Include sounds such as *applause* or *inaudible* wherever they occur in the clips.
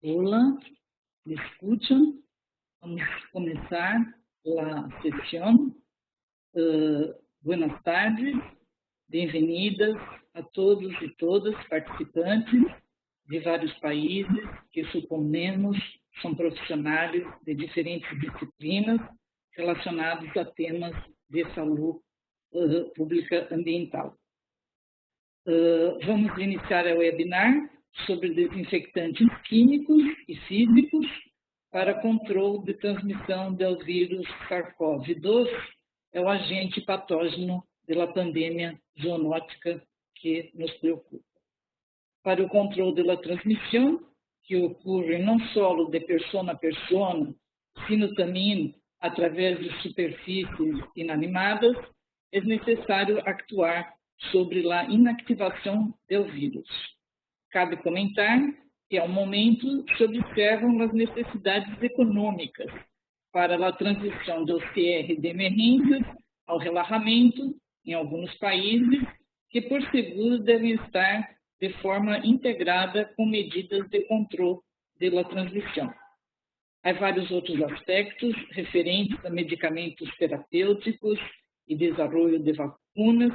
Hola, ¿me escuchan? Vamos a comenzar la sesión. Uh, buenas tardes, bem-vindas a todos e todas participantes de vários países que suponemos são profissionais de diferentes disciplinas relacionados a temas de saúde uh, pública ambiental. Uh, vamos iniciar o webinar sobre desinfectantes químicos e físicos para controle de transmissão do vírus SARS-CoV-2, é o agente patógeno da pandemia zoonótica que nos preocupa. Para o controle da transmissão, que ocorre não só de pessoa a pessoa, sino também através de superfícies inanimadas, é necessário actuar sobre a inactivação do vírus. Cabe comentar que, ao momento, se observam as necessidades econômicas para a transição do CR de emergências ao relaxamento em alguns países, que por seguro devem estar de forma integrada com medidas de controle da transição. Há vários outros aspectos referentes a medicamentos terapêuticos e desenvolvimento de vacunas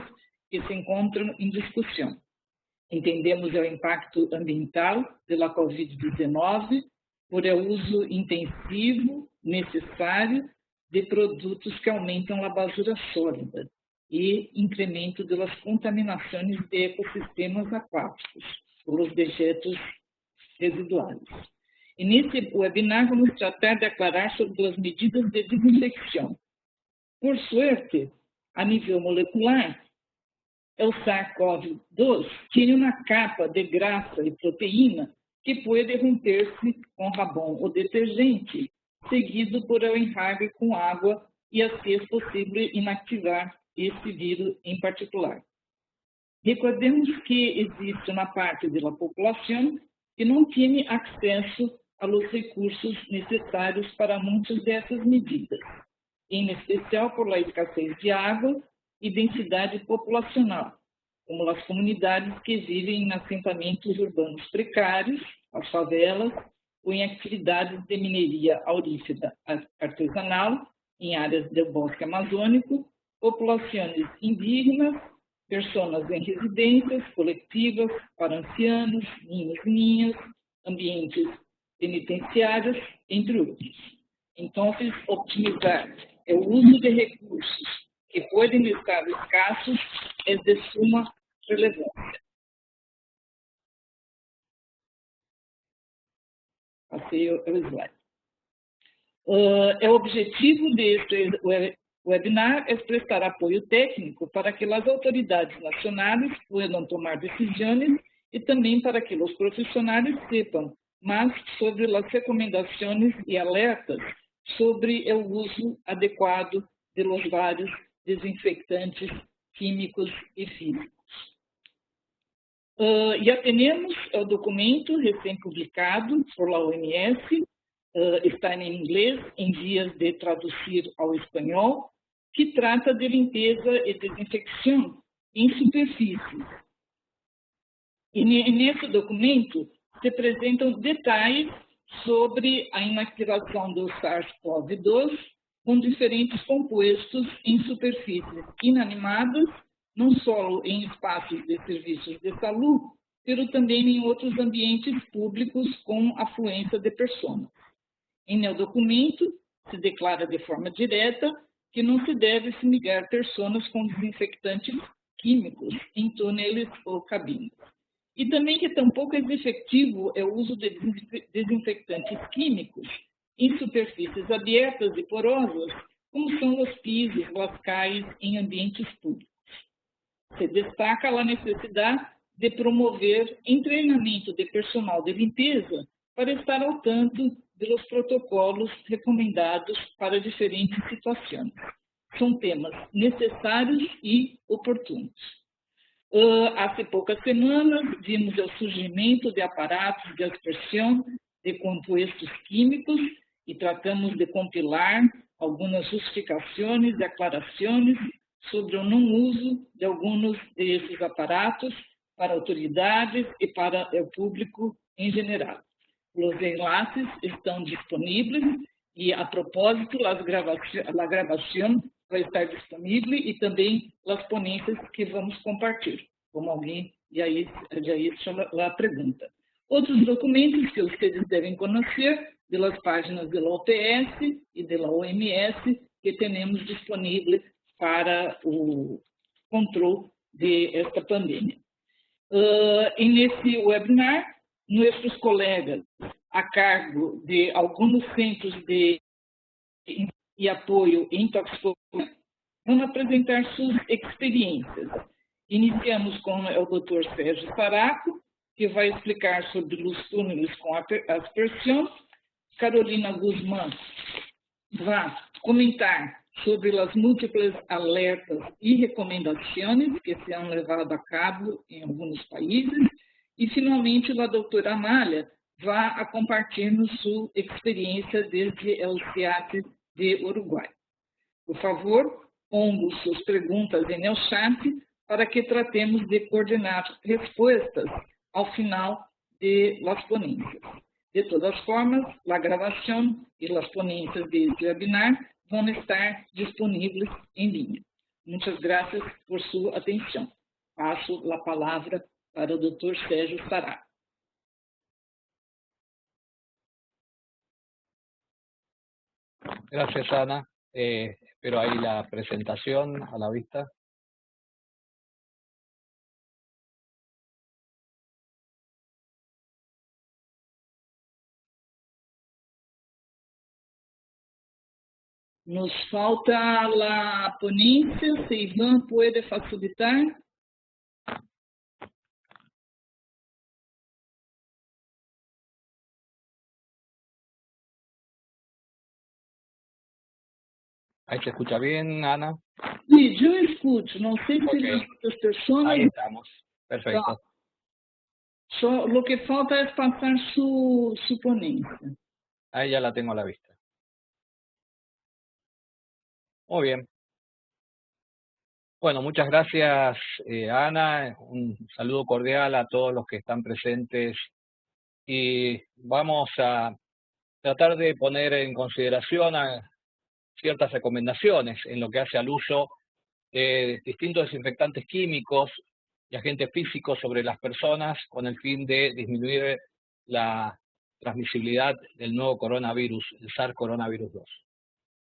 que se encontram em discussão. Entendemos o impacto ambiental pela Covid-19 por o uso intensivo, necessário, de produtos que aumentam a basura sólida e incremento das contaminações de ecossistemas aquáticos pelos dejetos residuais. E nesse webinar vamos tratar de aclarar sobre as medidas de desinfecção. Por sorte, a nível molecular, o SARS-CoV-2 tem uma capa de graxa e proteína que pode romper-se com rabão ou detergente, seguido por um enxágue com água e assim é possível inativar esse vírus em particular. Recordemos que existe uma parte da população que não tem acesso aos recursos necessários para muitas dessas medidas, em especial por la escassez de água e densidade populacional, como as comunidades que vivem em assentamentos urbanos precários, as favelas, ou em atividades de mineria aurífera artesanal em áreas do bosque amazônico, populações indígenas, pessoas em residências coletivas para ancianos, ninhos e ninhas, ambientes penitenciários, entre outros. Então, optimizar é o uso de recursos que podem estar escassos é de suma relevância. Passei o slide. Uh, é o objetivo deste webinar é prestar apoio técnico para que as autoridades nacionais possam tomar decisões e também para que os profissionais sepam mais sobre as recomendações e alertas sobre o uso adequado de los vários desinfectantes químicos e físicos. Uh, e atendemos ao documento recém-publicado por la OMS, uh, está em inglês, em vias de traduzir ao espanhol, que trata de limpeza e desinfecção em superfícies. E nesse documento se apresentam detalhes sobre a inactivação do SARS-CoV-2 com diferentes compostos em superfícies inanimadas, não só em espaços de serviços de saúde, mas também em outros ambientes públicos com afluência de pessoas. Em meu documento, se declara de forma direta que não se deve fumigar pessoas com desinfectantes químicos em túneis ou cabines. E também que tampouco é efetivo é o uso de desinfectantes químicos em superfícies abertas e porosas, como são os pisos, lascais em ambientes públicos. Se destaca a necessidade de promover treinamento de personal de limpeza para estar ao tanto dos protocolos recomendados para diferentes situações. São temas necessários e oportunos. Uh, há poucas semanas, vimos o surgimento de aparatos de aspersão de compostos químicos e tratamos de compilar algumas justificações declarações sobre o não uso de alguns desses aparatos para autoridades e para o público em geral. Os enlaces estão disponíveis e, a propósito, a gravação vai estar disponível e também as ponências que vamos compartilhar, como alguém já isso a pergunta. Outros documentos que vocês devem conhecer das páginas da OPS e da OMS que temos disponíveis para o controle de esta pandemia. Uh, e nesse webinar, nossos colegas a cargo de alguns centros de e apoio em toxicologia vão apresentar suas experiências. Iniciamos com o Dr. Sérgio Saraco, que vai explicar sobre os túneis com aspersão. Carolina Guzmán vai comentar sobre as múltiplas alertas e recomendações que se han levado a cabo em alguns países. E, finalmente, a doutora Amália vai compartilhar sua experiência desde o CIAT de Uruguai. Por favor, ponga suas perguntas em el chat para que tratemos de coordenar respostas ao final de las ponências. De todas formas, a gravação e as ponências deste webinar vão estar disponíveis em linha. Muitas graças por sua atenção. Passo a palavra para o Dr. Sérgio Sará. Gracias, Ana. Eh, espero ahí la presentación a la vista. Nos falta la ponencia, si Iván puede facilitar. Ahí se escucha bien, Ana. Sí, yo escucho. No sé si las otras personas... Ahí estamos. Perfecto. lo que falta es pasar su, su ponencia. Ahí ya la tengo a la vista. Muy bien. Bueno, muchas gracias, eh, Ana. Un saludo cordial a todos los que están presentes. Y vamos a tratar de poner en consideración a ciertas recomendaciones en lo que hace al uso de distintos desinfectantes químicos y agentes físicos sobre las personas con el fin de disminuir la transmisibilidad del nuevo coronavirus, el SARS coronavirus 2.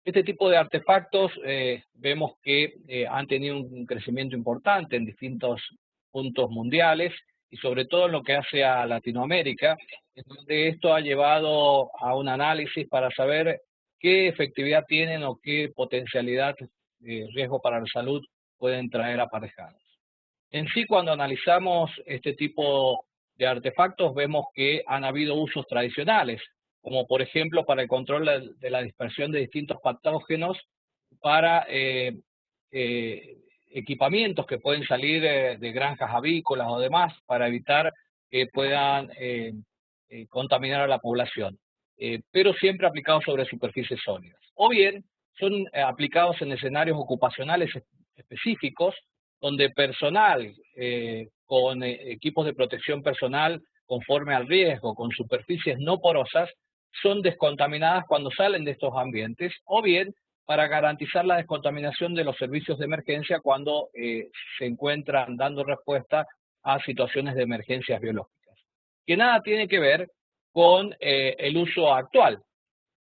Este tipo de artefactos eh, vemos que eh, han tenido un crecimiento importante en distintos puntos mundiales y sobre todo en lo que hace a Latinoamérica, donde esto ha llevado a un análisis para saber qué efectividad tienen o qué potencialidad de riesgo para la salud pueden traer aparejados. En sí, cuando analizamos este tipo de artefactos, vemos que han habido usos tradicionales, como por ejemplo para el control de la dispersión de distintos patógenos para eh, eh, equipamientos que pueden salir de granjas avícolas o demás para evitar que puedan eh, contaminar a la población, pero siempre aplicados sobre superficies sólidas. O bien son aplicados en escenarios ocupacionales específicos donde personal con equipos de protección personal conforme al riesgo, con superficies no porosas, son descontaminadas cuando salen de estos ambientes o bien para garantizar la descontaminación de los servicios de emergencia cuando eh, se encuentran dando respuesta a situaciones de emergencias biológicas. Que nada tiene que ver con eh, el uso actual,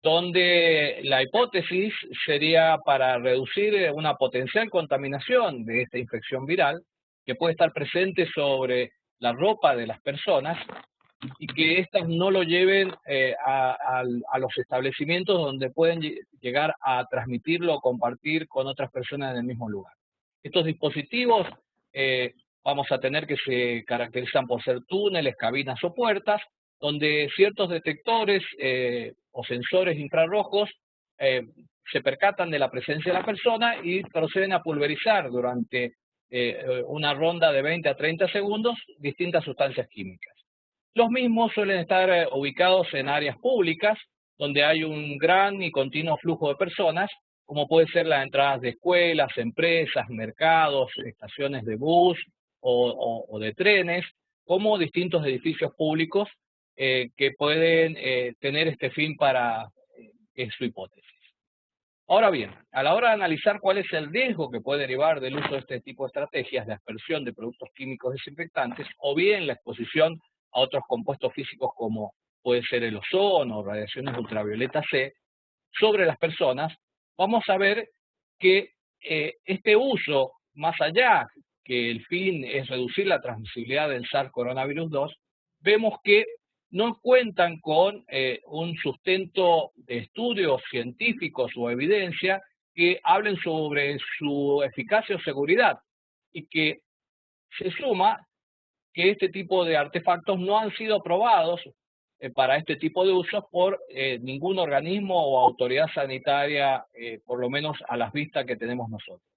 donde la hipótesis sería para reducir eh, una potencial contaminación de esta infección viral que puede estar presente sobre la ropa de las personas y que éstas no lo lleven eh, a, los establecimientos donde pueden llegar a transmitirlo o compartir con otras personas en el mismo lugar. Estos dispositivos eh, vamos a tener que se caracterizan por ser túneles, cabinas o puertas, donde ciertos detectores eh, o sensores infrarrojos se percatan de la presencia de la persona y proceden a pulverizar durante una ronda de 20 a 30 segundos distintas sustancias químicas. Los mismos suelen estar eh, ubicados en áreas públicas, donde hay un gran y continuo flujo de personas, como puede ser las entradas de escuelas, empresas, mercados, estaciones de bus o, de trenes, como distintos edificios públicos eh, que pueden eh, tener este fin para su hipótesis. Ahora bien, a la hora de analizar cuál es el riesgo que puede derivar del uso de este tipo de estrategias de aspersión de productos químicos desinfectantes o bien la exposición a otros compuestos físicos como puede ser el ozono o radiaciones ultravioleta C sobre las personas, vamos a ver que eh, este uso, más allá que el fin es reducir la transmisibilidad del SARS coronavirus 2, vemos que no cuentan con eh, un sustento de estudios científicos o evidencia que hablen sobre su eficacia o seguridad y que se suma que este tipo de artefactos no han sido aprobados eh, para este tipo de usos por eh, ningún organismo o autoridad sanitaria, por lo menos a las vistas que tenemos nosotros.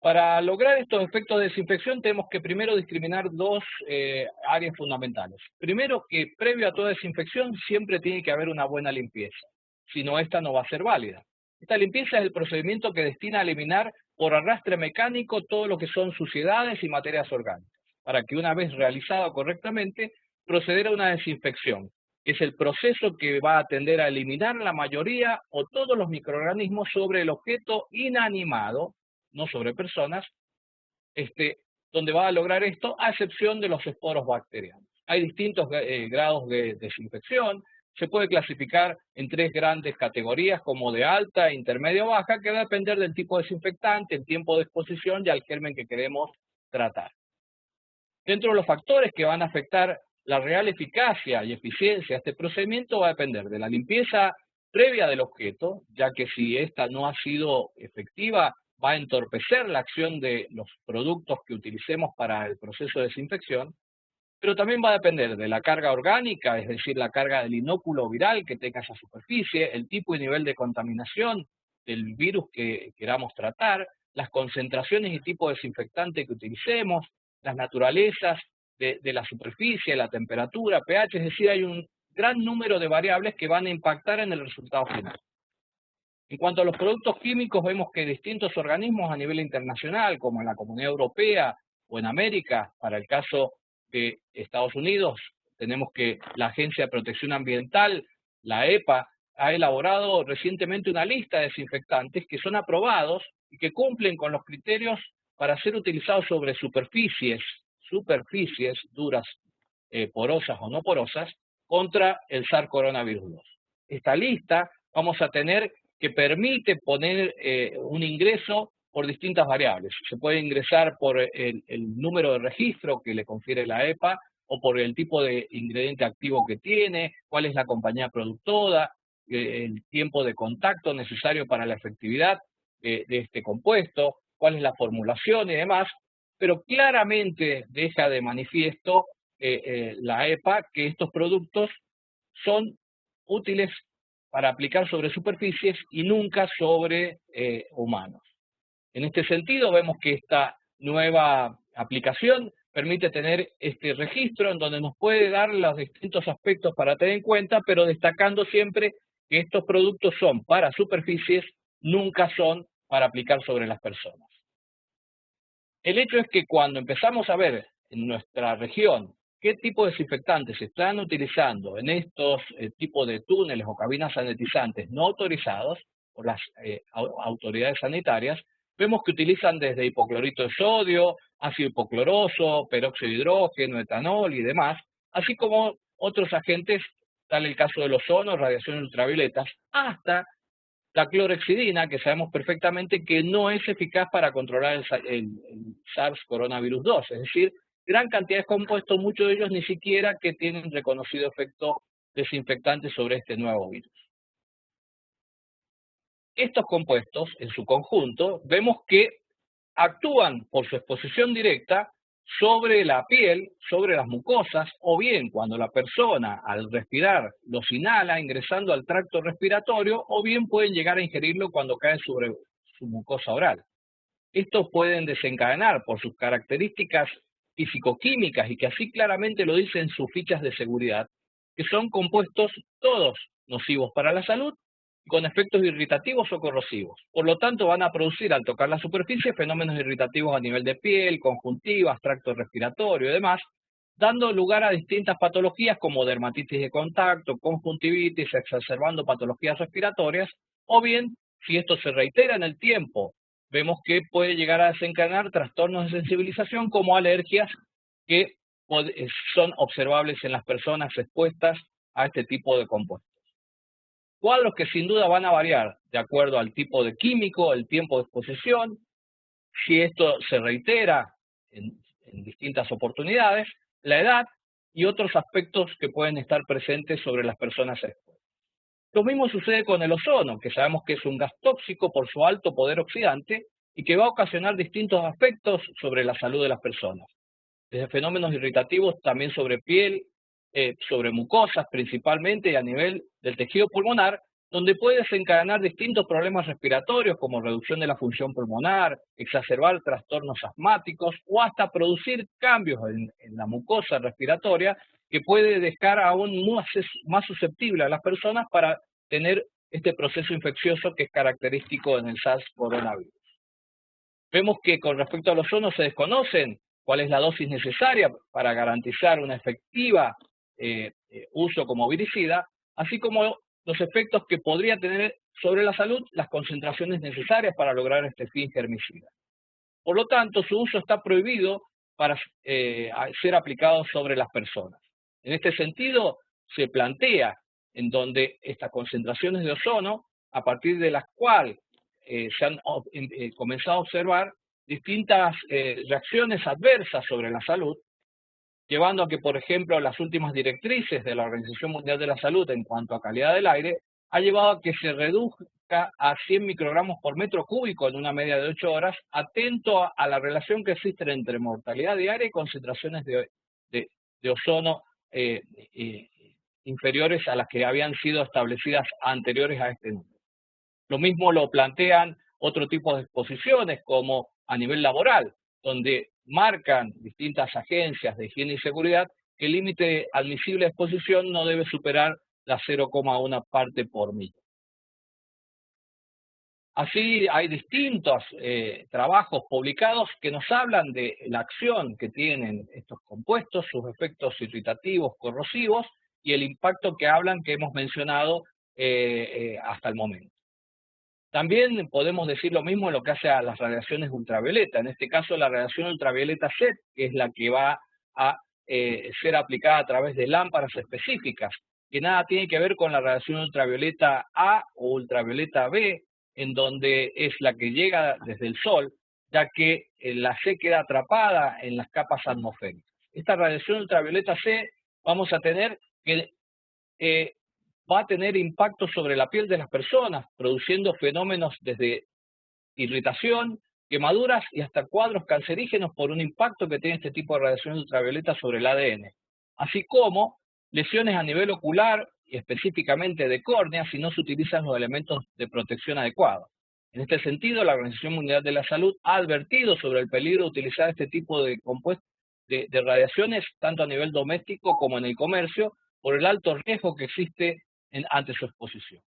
Para lograr estos efectos de desinfección tenemos que primero discriminar dos eh, áreas fundamentales. Primero que previo a toda desinfección siempre tiene que haber una buena limpieza, si no esta no va a ser válida. Esta limpieza es el procedimiento que destina a eliminar por arrastre mecánico todo lo que son suciedades y materias orgánicas, para que una vez realizado correctamente proceder a una desinfección, que es el proceso que va a tender a eliminar la mayoría o todos los microorganismos sobre el objeto inanimado no sobre personas, este, donde va a lograr esto, a excepción de los esporos bacterianos. Hay distintos eh, grados de desinfección, se puede clasificar en tres grandes categorías como de alta, intermedia o baja, que va a depender del tipo de desinfectante, el tiempo de exposición y al germen que queremos tratar. Dentro de los factores que van a afectar la real eficacia y eficiencia de este procedimiento va a depender de la limpieza previa del objeto, ya que si esta no ha sido efectiva, va a entorpecer la acción de los productos que utilicemos para el proceso de desinfección, pero también va a depender de la carga orgánica, es decir, la carga del inóculo viral que tenga esa superficie, el tipo y nivel de contaminación del virus que queramos tratar, las concentraciones y tipo de desinfectante que utilicemos, las naturalezas de, de la superficie, la temperatura, pH, es decir, hay un gran número de variables que van a impactar en el resultado final. En cuanto a los productos químicos, vemos que distintos organismos a nivel internacional, como en la Comunidad Europea o en América, para el caso de Estados Unidos, tenemos que la Agencia de Protección Ambiental, la EPA, ha elaborado recientemente una lista de desinfectantes que son aprobados y que cumplen con los criterios para ser utilizados sobre superficies, superficies duras, eh, porosas o no porosas, contra el SARS coronavirus 2. Esta lista vamos a tener que permite poner eh, un ingreso por distintas variables. Se puede ingresar por el, número de registro que le confiere la EPA o por el tipo de ingrediente activo que tiene, cuál es la compañía productora, eh, el tiempo de contacto necesario para la efectividad de este compuesto, cuál es la formulación y demás, pero claramente deja de manifiesto la EPA que estos productos son útiles para aplicar sobre superficies y nunca sobre eh, humanos. En este sentido, vemos que esta nueva aplicación permite tener este registro en donde nos puede dar los distintos aspectos para tener en cuenta, pero destacando siempre que estos productos son para superficies, nunca son para aplicar sobre las personas. El hecho es que cuando empezamos a ver en nuestra región qué tipo de desinfectantes se están utilizando en estos eh, tipos de túneles o cabinas sanitizantes no autorizados por las eh, autoridades sanitarias, vemos que utilizan desde hipoclorito de sodio, ácido hipocloroso, peróxido de hidrógeno, etanol y demás, así como otros agentes, tal el caso del ozono, radiaciones ultravioletas, hasta la clorexidina, que sabemos perfectamente que no es eficaz para controlar el, el SARS coronavirus 2, es decir, gran cantidad de compuestos, muchos de ellos ni siquiera que tienen reconocido efecto desinfectante sobre este nuevo virus. Estos compuestos, en su conjunto, vemos que actúan por su exposición directa sobre la piel, sobre las mucosas, o bien cuando la persona al respirar los inhala ingresando al tracto respiratorio, o bien pueden llegar a ingerirlo cuando cae sobre su mucosa oral. Estos pueden desencadenar por sus características físico-químicas y que así claramente lo dicen sus fichas de seguridad, que son compuestos todos nocivos para la salud con efectos irritativos o corrosivos. Por lo tanto, van a producir al tocar la superficie fenómenos irritativos a nivel de piel, conjuntivas, tracto respiratorio y demás, dando lugar a distintas patologías como dermatitis de contacto, conjuntivitis, exacerbando patologías respiratorias, o bien, si esto se reitera en el tiempo, vemos que puede llegar a desencadenar trastornos de sensibilización como alergias que son observables en las personas expuestas a este tipo de compuestos. Cuadros que sin duda van a variar de acuerdo al tipo de químico, el tiempo de exposición, si esto se reitera en, distintas oportunidades, la edad y otros aspectos que pueden estar presentes sobre las personas expuestas. Lo mismo sucede con el ozono, que sabemos que es un gas tóxico por su alto poder oxidante y que va a ocasionar distintos aspectos sobre la salud de las personas. Desde fenómenos irritativos también sobre piel, eh, sobre mucosas principalmente a nivel del tejido pulmonar, donde puede desencadenar distintos problemas respiratorios como reducción de la función pulmonar, exacerbar trastornos asmáticos o hasta producir cambios en, la mucosa respiratoria que puede dejar aún más, más susceptible a las personas para tener este proceso infeccioso que es característico en el SARS coronavirus. Vemos que con respecto a los ozono se desconocen cuál es la dosis necesaria para garantizar una efectiva eh, eh, uso como viricida, así como los efectos que podría tener sobre la salud las concentraciones necesarias para lograr este fin germicida. Por lo tanto, su uso está prohibido para eh, ser aplicado sobre las personas. En este sentido, se plantea en donde estas concentraciones de ozono, a partir de las cuales se han comenzado a observar distintas reacciones adversas sobre la salud, llevando a que, por ejemplo, las últimas directrices de la Organización Mundial de la Salud en cuanto a calidad del aire ha llevado a que se reduzca a 100 microgramos por metro cúbico en una media de 8 horas, atento a, la relación que existe entre mortalidad diaria y concentraciones de, ozono eh, inferiores a las que habían sido establecidas anteriores a este número. Lo mismo lo plantean otro tipo de exposiciones como a nivel laboral, donde marcan distintas agencias de higiene y seguridad que el límite admisible de exposición no debe superar la 0,1 parte por mil. Así hay distintos eh, trabajos publicados que nos hablan de la acción que tienen estos compuestos, sus efectos irritativos, corrosivos y el impacto que hablan que hemos mencionado eh, eh, hasta el momento. También podemos decir lo mismo en lo que hace a las radiaciones ultravioleta. En este caso, la radiación ultravioleta C, que es la que va a eh, ser aplicada a través de lámparas específicas, que nada tiene que ver con la radiación ultravioleta A o ultravioleta B, en donde es la que llega desde el Sol, ya que eh, la C queda atrapada en las capas atmosféricas. Esta radiación ultravioleta C vamos a tener que eh, va a tener impacto sobre la piel de las personas, produciendo fenómenos desde irritación, quemaduras y hasta cuadros cancerígenos por un impacto que tiene este tipo de radiación ultravioleta sobre el ADN, así como lesiones a nivel ocular y específicamente de córnea si no se utilizan los elementos de protección adecuados. En este sentido, la Organización Mundial de la Salud ha advertido sobre el peligro de utilizar este tipo de de, de radiaciones tanto a nivel doméstico como en el comercio por el alto riesgo que existe ante su exposición.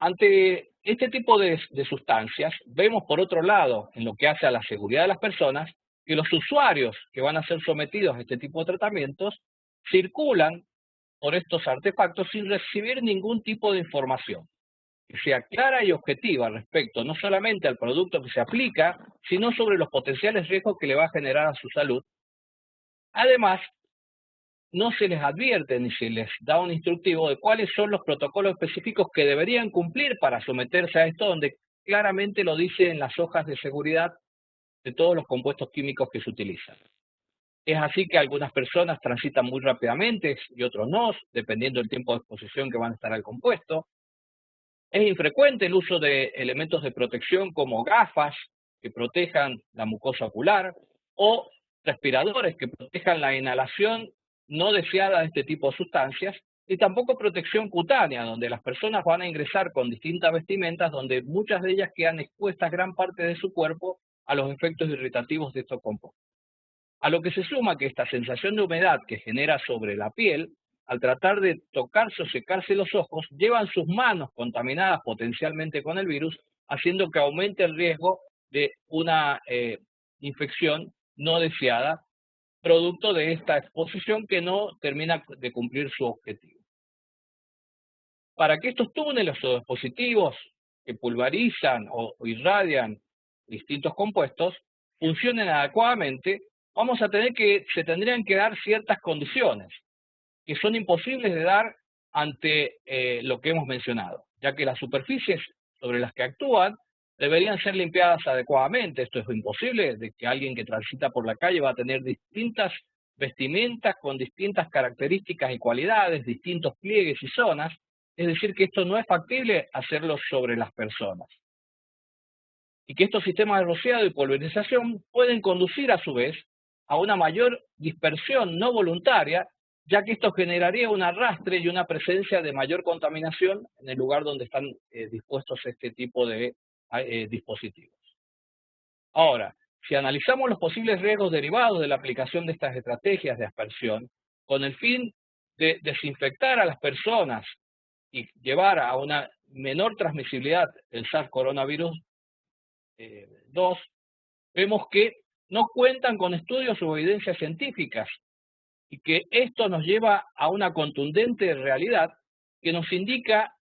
Ante este tipo de, sustancias, vemos por otro lado, en lo que hace a la seguridad de las personas, que los usuarios que van a ser sometidos a este tipo de tratamientos circulan por estos artefactos sin recibir ningún tipo de información que sea clara y objetiva respecto no solamente al producto que se aplica, sino sobre los potenciales riesgos que le va a generar a su salud. Además, no se les advierte ni se les da un instructivo de cuáles son los protocolos específicos que deberían cumplir para someterse a esto, donde claramente lo dice en las hojas de seguridad de todos los compuestos químicos que se utilizan. Es así que algunas personas transitan muy rápidamente y otros no, dependiendo del tiempo de exposición que van a estar al compuesto. Es infrecuente el uso de elementos de protección como gafas que protejan la mucosa ocular o respiradores que protejan la inhalación no deseada de este tipo de sustancias, y tampoco protección cutánea, donde las personas van a ingresar con distintas vestimentas, donde muchas de ellas quedan expuestas gran parte de su cuerpo a los efectos irritativos de estos compuestos. A lo que se suma que esta sensación de humedad que genera sobre la piel, al tratar de tocarse o secarse los ojos, llevan sus manos contaminadas potencialmente con el virus, haciendo que aumente el riesgo de una eh, infección no deseada producto de esta exposición que no termina de cumplir su objetivo. Para que estos túneles o dispositivos que pulverizan o irradian distintos compuestos funcionen adecuadamente, vamos a tener que, se tendrían que dar ciertas condiciones que son imposibles de dar ante eh, lo que hemos mencionado, ya que las superficies sobre las que actúan deberían ser limpiadas adecuadamente. Esto es imposible, de que alguien que transita por la calle va a tener distintas vestimentas con distintas características y cualidades, distintos pliegues y zonas, es decir, que esto no es factible hacerlo sobre las personas. Y que estos sistemas de rociado y pulverización pueden conducir a su vez a una mayor dispersión no voluntaria, ya que esto generaría un arrastre y una presencia de mayor contaminación en el lugar donde están eh, dispuestos este tipo de eh, dispositivos. Ahora, si analizamos los posibles riesgos derivados de la aplicación de estas estrategias de aspersión, con el fin de desinfectar a las personas y llevar a una menor transmisibilidad del SARS coronavirus 2, eh, vemos que no cuentan con estudios o evidencias científicas y que esto nos lleva a una contundente realidad que nos indica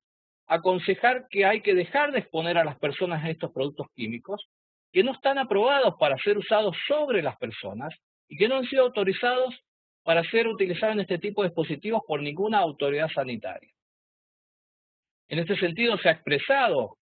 aconsejar que hay que dejar de exponer a las personas a estos productos químicos que no están aprobados para ser usados sobre las personas y que no han sido autorizados para ser utilizados en este tipo de dispositivos por ninguna autoridad sanitaria. En este sentido se ha expresado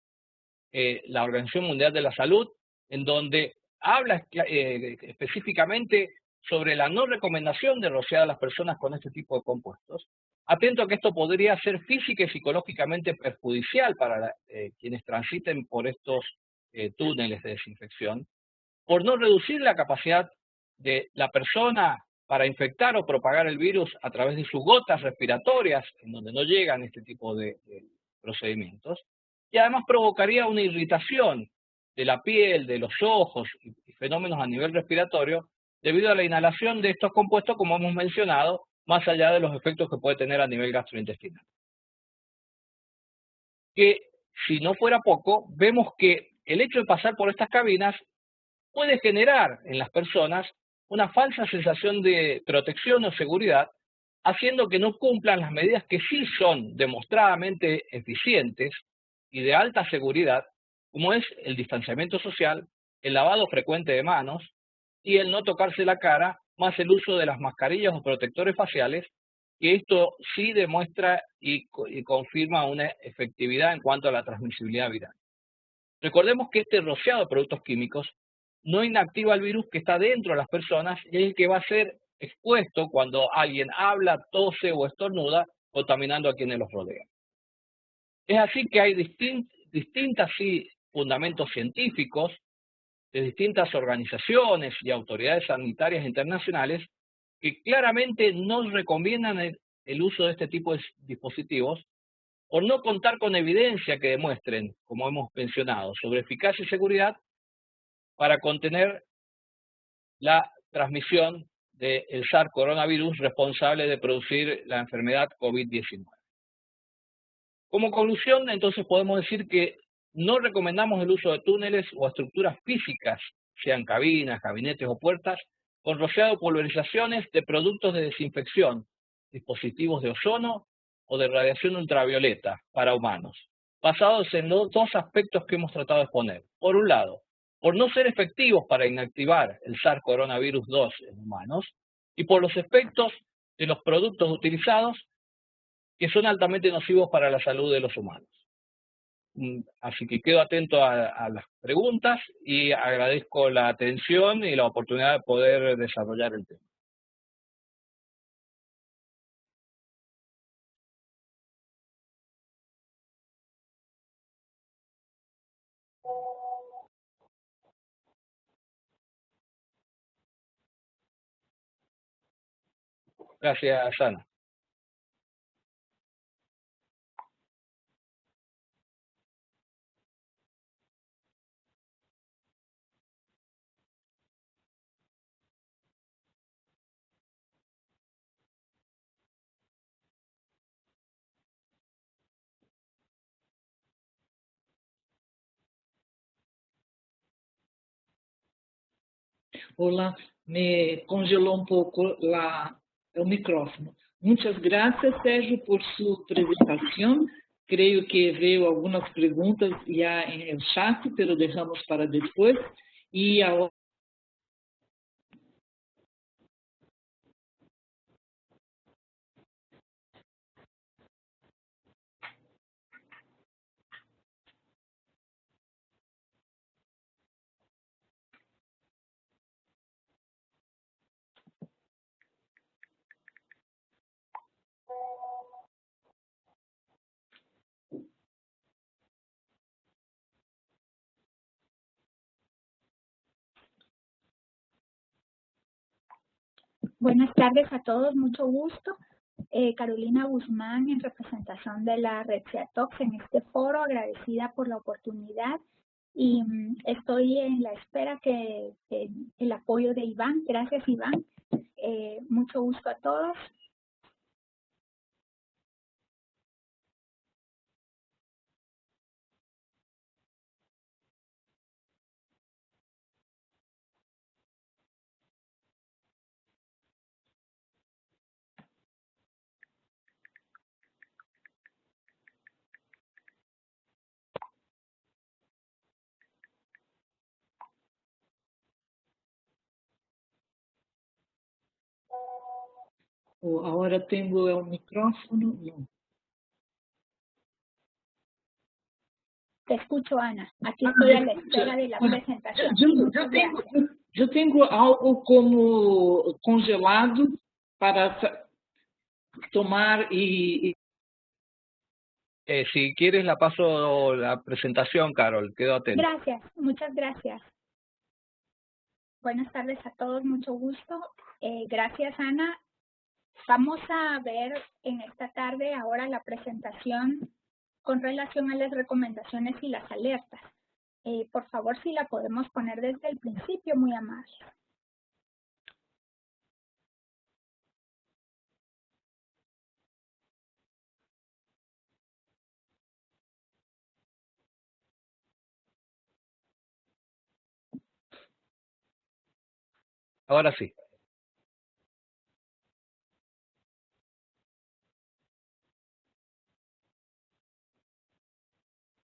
eh, la Organización Mundial de la Salud, en donde habla eh, específicamente sobre la no recomendación de rociar a las personas con este tipo de compuestos, atento a que esto podría ser física y psicológicamente perjudicial para eh, quienes transiten por estos túneles de desinfección, por no reducir la capacidad de la persona para infectar o propagar el virus a través de sus gotas respiratorias, en donde no llegan este tipo de procedimientos, y además provocaría una irritación de la piel, de los ojos y fenómenos a nivel respiratorio debido a la inhalación de estos compuestos, como hemos mencionado, más allá de los efectos que puede tener a nivel gastrointestinal. Que si no fuera poco, vemos que el hecho de pasar por estas cabinas puede generar en las personas una falsa sensación de protección o seguridad haciendo que no cumplan las medidas que sí son demostradamente eficientes y de alta seguridad, como es el distanciamiento social, el lavado frecuente de manos y el no tocarse la cara, más el uso de las mascarillas o protectores faciales, que esto sí demuestra y, confirma una efectividad en cuanto a la transmisibilidad viral. Recordemos que este rociado de productos químicos no inactiva el virus que está dentro de las personas y es el que va a ser expuesto cuando alguien habla, tose o estornuda, contaminando a quienes los rodean. Es así que hay distintos fundamentos científicos de distintas organizaciones y autoridades sanitarias internacionales que claramente no recomiendan el uso de este tipo de dispositivos por no contar con evidencia que demuestren, como hemos mencionado, sobre eficacia y seguridad para contener la transmisión del SARS coronavirus responsable de producir la enfermedad COVID-19. Como conclusión, entonces podemos decir que no recomendamos el uso de túneles o estructuras físicas, sean cabinas, gabinetes o puertas, con rociado pulverizaciones de productos de desinfección, dispositivos de ozono o de radiación ultravioleta para humanos, basados en los dos aspectos que hemos tratado de exponer. Por un lado, por no ser efectivos para inactivar el SARS coronavirus 2 en humanos y por los efectos de los productos utilizados que son altamente nocivos para la salud de los humanos. Mm, así que quedo atento a, las preguntas y agradezco la atención y la oportunidad de poder desarrollar el tema. Gracias, Ana. Hola, me congelou um pouco lá o micrófono. Muitas graças, Sérgio, por sua apresentação. Creio que veio algumas perguntas já em chat, pero deixamos para depois. E agora Buenas tardes a todos, mucho gusto. Eh, Carolina Guzmán en representación de la Red CEATOX en este foro, agradecida por la oportunidad y mm, estoy en la espera que, el apoyo de Iván. Gracias Iván. Eh, mucho gusto a todos. Ahora tengo el micrófono. No. Te escucho, Ana. Aquí ah, estoy a la espera de la presentación. Yo, tengo, algo como congelado para tomar y... Eh, si quieres la paso la presentación, Carol. Quedo atento. Gracias, muchas gracias. Buenas tardes a todos, mucho gusto. Eh, gracias, Ana. Vamos a ver en esta tarde ahora la presentación con relación a las recomendaciones y las alertas. Eh, por favor, si la podemos poner desde el principio, muy amable. Ahora sí.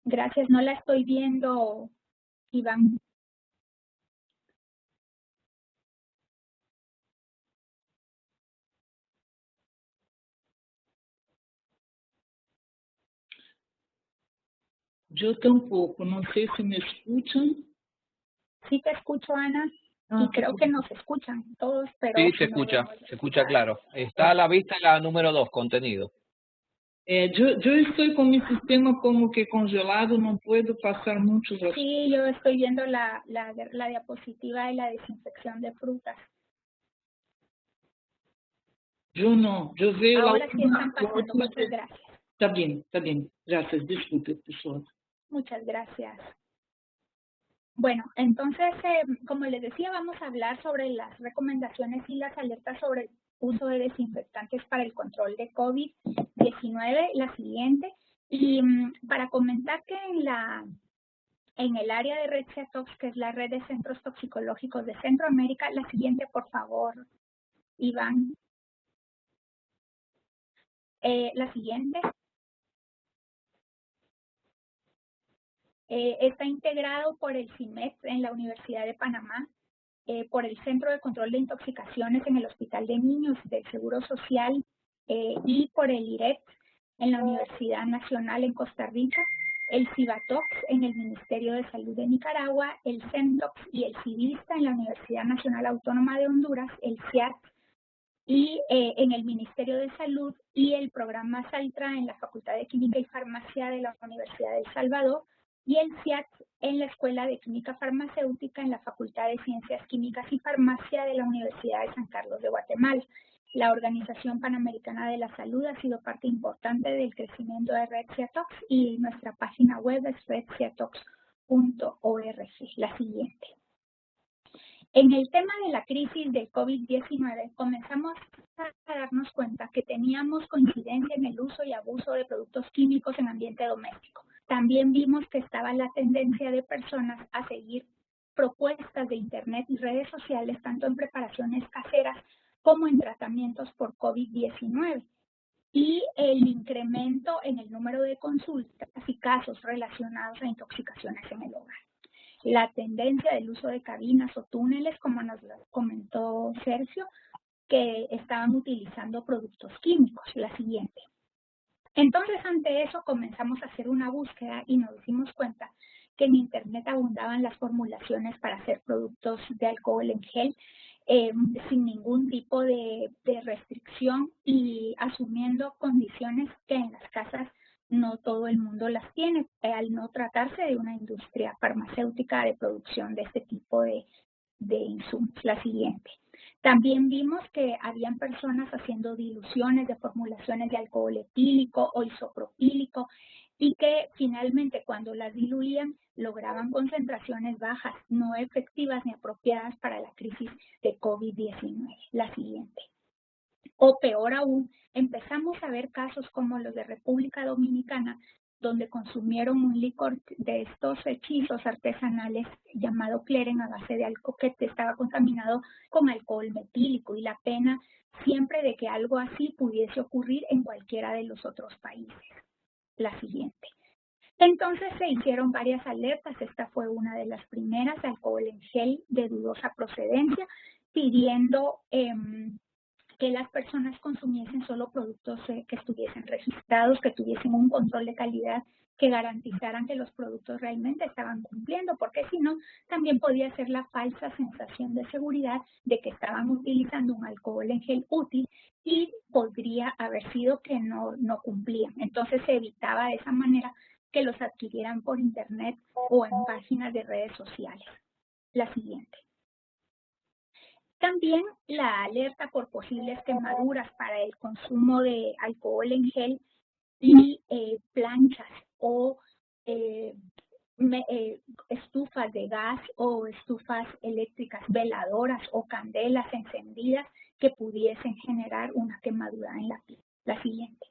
Gracias, no la estoy viendo, Iván. Yo tampoco, no sé si me escuchan. Sí te escucho, Ana, y ah, creo que nos escuchan todos, pero... Sí, se escucha, se escucha claro. Está a la vista la número dos, contenido. Yo, yo estoy con mi sistema como que congelado, no puedo pasar muchos Sí, yo estoy viendo la, la, la diapositiva de la desinfección de frutas. Yo no, yo veo... Ahora sí están pasando, muchas gracias. Está bien, está bien. Gracias, disculpe, persona. Muchas gracias. Bueno, entonces, eh, como les decía, vamos a hablar sobre las recomendaciones y las alertas sobre uso de desinfectantes para el control de COVID-19, la siguiente. Y mm, para comentar que en la en el área de Red CETOX, que es la red de centros toxicológicos de Centroamérica, la siguiente, por favor, Iván. Eh, la siguiente. Eh, está integrado por el CIMET en la Universidad de Panamá eh, por el Centro de Control de Intoxicaciones en el Hospital de Niños del Seguro Social eh, y por el IRET en la Universidad Nacional en Costa Rica, el CIBATOX en el Ministerio de Salud de Nicaragua, el CENTOX y el CIVISTA en la Universidad Nacional Autónoma de Honduras, el CIAT, y eh, en el Ministerio de Salud y el programa SALTRA en la Facultad de Química y Farmacia de la Universidad de El Salvador, y el CIAT en la Escuela de Química Farmacéutica en la Facultad de Ciencias Químicas y Farmacia de la Universidad de San Carlos de Guatemala. La Organización Panamericana de la Salud ha sido parte importante del crecimiento de Red Ciatox y nuestra página web es redciatox.org. La siguiente. En el tema de la crisis del COVID-19, comenzamos a darnos cuenta que teníamos coincidencia en el uso y abuso de productos químicos en ambiente doméstico también vimos que estaba la tendencia de personas a seguir propuestas de Internet y redes sociales, tanto en preparaciones caseras como en tratamientos por COVID-19 y el incremento en el número de consultas y casos relacionados a intoxicaciones en el hogar. La tendencia del uso de cabinas o túneles, como nos comentó Sergio, que estaban utilizando productos químicos, la siguiente. Entonces, ante eso comenzamos a hacer una búsqueda y nos dimos cuenta que en Internet abundaban las formulaciones para hacer productos de alcohol en gel eh, sin ningún tipo de, restricción y asumiendo condiciones que en las casas no todo el mundo las tiene, eh, al no tratarse de una industria farmacéutica de producción de este tipo de, de insumos. La siguiente. También vimos que habían personas haciendo diluciones de formulaciones de alcohol etílico o isopropílico y que finalmente cuando las diluían lograban concentraciones bajas, no efectivas ni apropiadas para la crisis de COVID-19. La siguiente. O peor aún, empezamos a ver casos como los de República Dominicana, donde consumieron un licor de estos hechizos artesanales llamado Cleren a base de alcohol que estaba contaminado con alcohol metílico y la pena siempre de que algo así pudiese ocurrir en cualquiera de los otros países la siguiente. Entonces se hicieron varias alertas, esta fue una de las primeras, alcohol en gel de dudosa procedencia, pidiendo em, que las personas consumiesen solo productos eh, que estuviesen registrados, que tuviesen un control de calidad, que garantizaran que los productos realmente estaban cumpliendo, porque si no, también podía ser la falsa sensación de seguridad de que estaban utilizando un alcohol en gel útil y podría haber sido que no, no cumplían. Entonces se evitaba de esa manera que los adquirieran por internet o en páginas de redes sociales. La siguiente. También la alerta por posibles quemaduras para el consumo de alcohol en gel y eh, planchas o eh, eh, estufas de gas o estufas eléctricas veladoras o candelas encendidas que pudiesen generar una quemadura en la piel. La siguiente.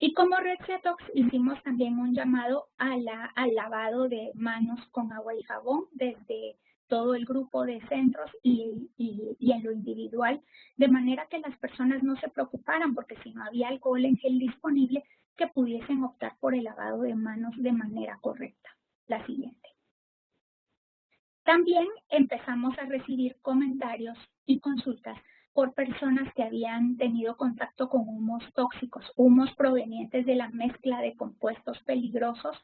Y como Red Setox hicimos también un llamado a la, al lavado de manos con agua y jabón desde todo el grupo de centros y, en lo individual, de manera que las personas no se preocuparan porque si no había alcohol en gel disponible, que pudiesen optar por el lavado de manos de manera correcta. La siguiente. También empezamos a recibir comentarios y consultas por personas que habían tenido contacto con humos tóxicos, humos provenientes de la mezcla de compuestos peligrosos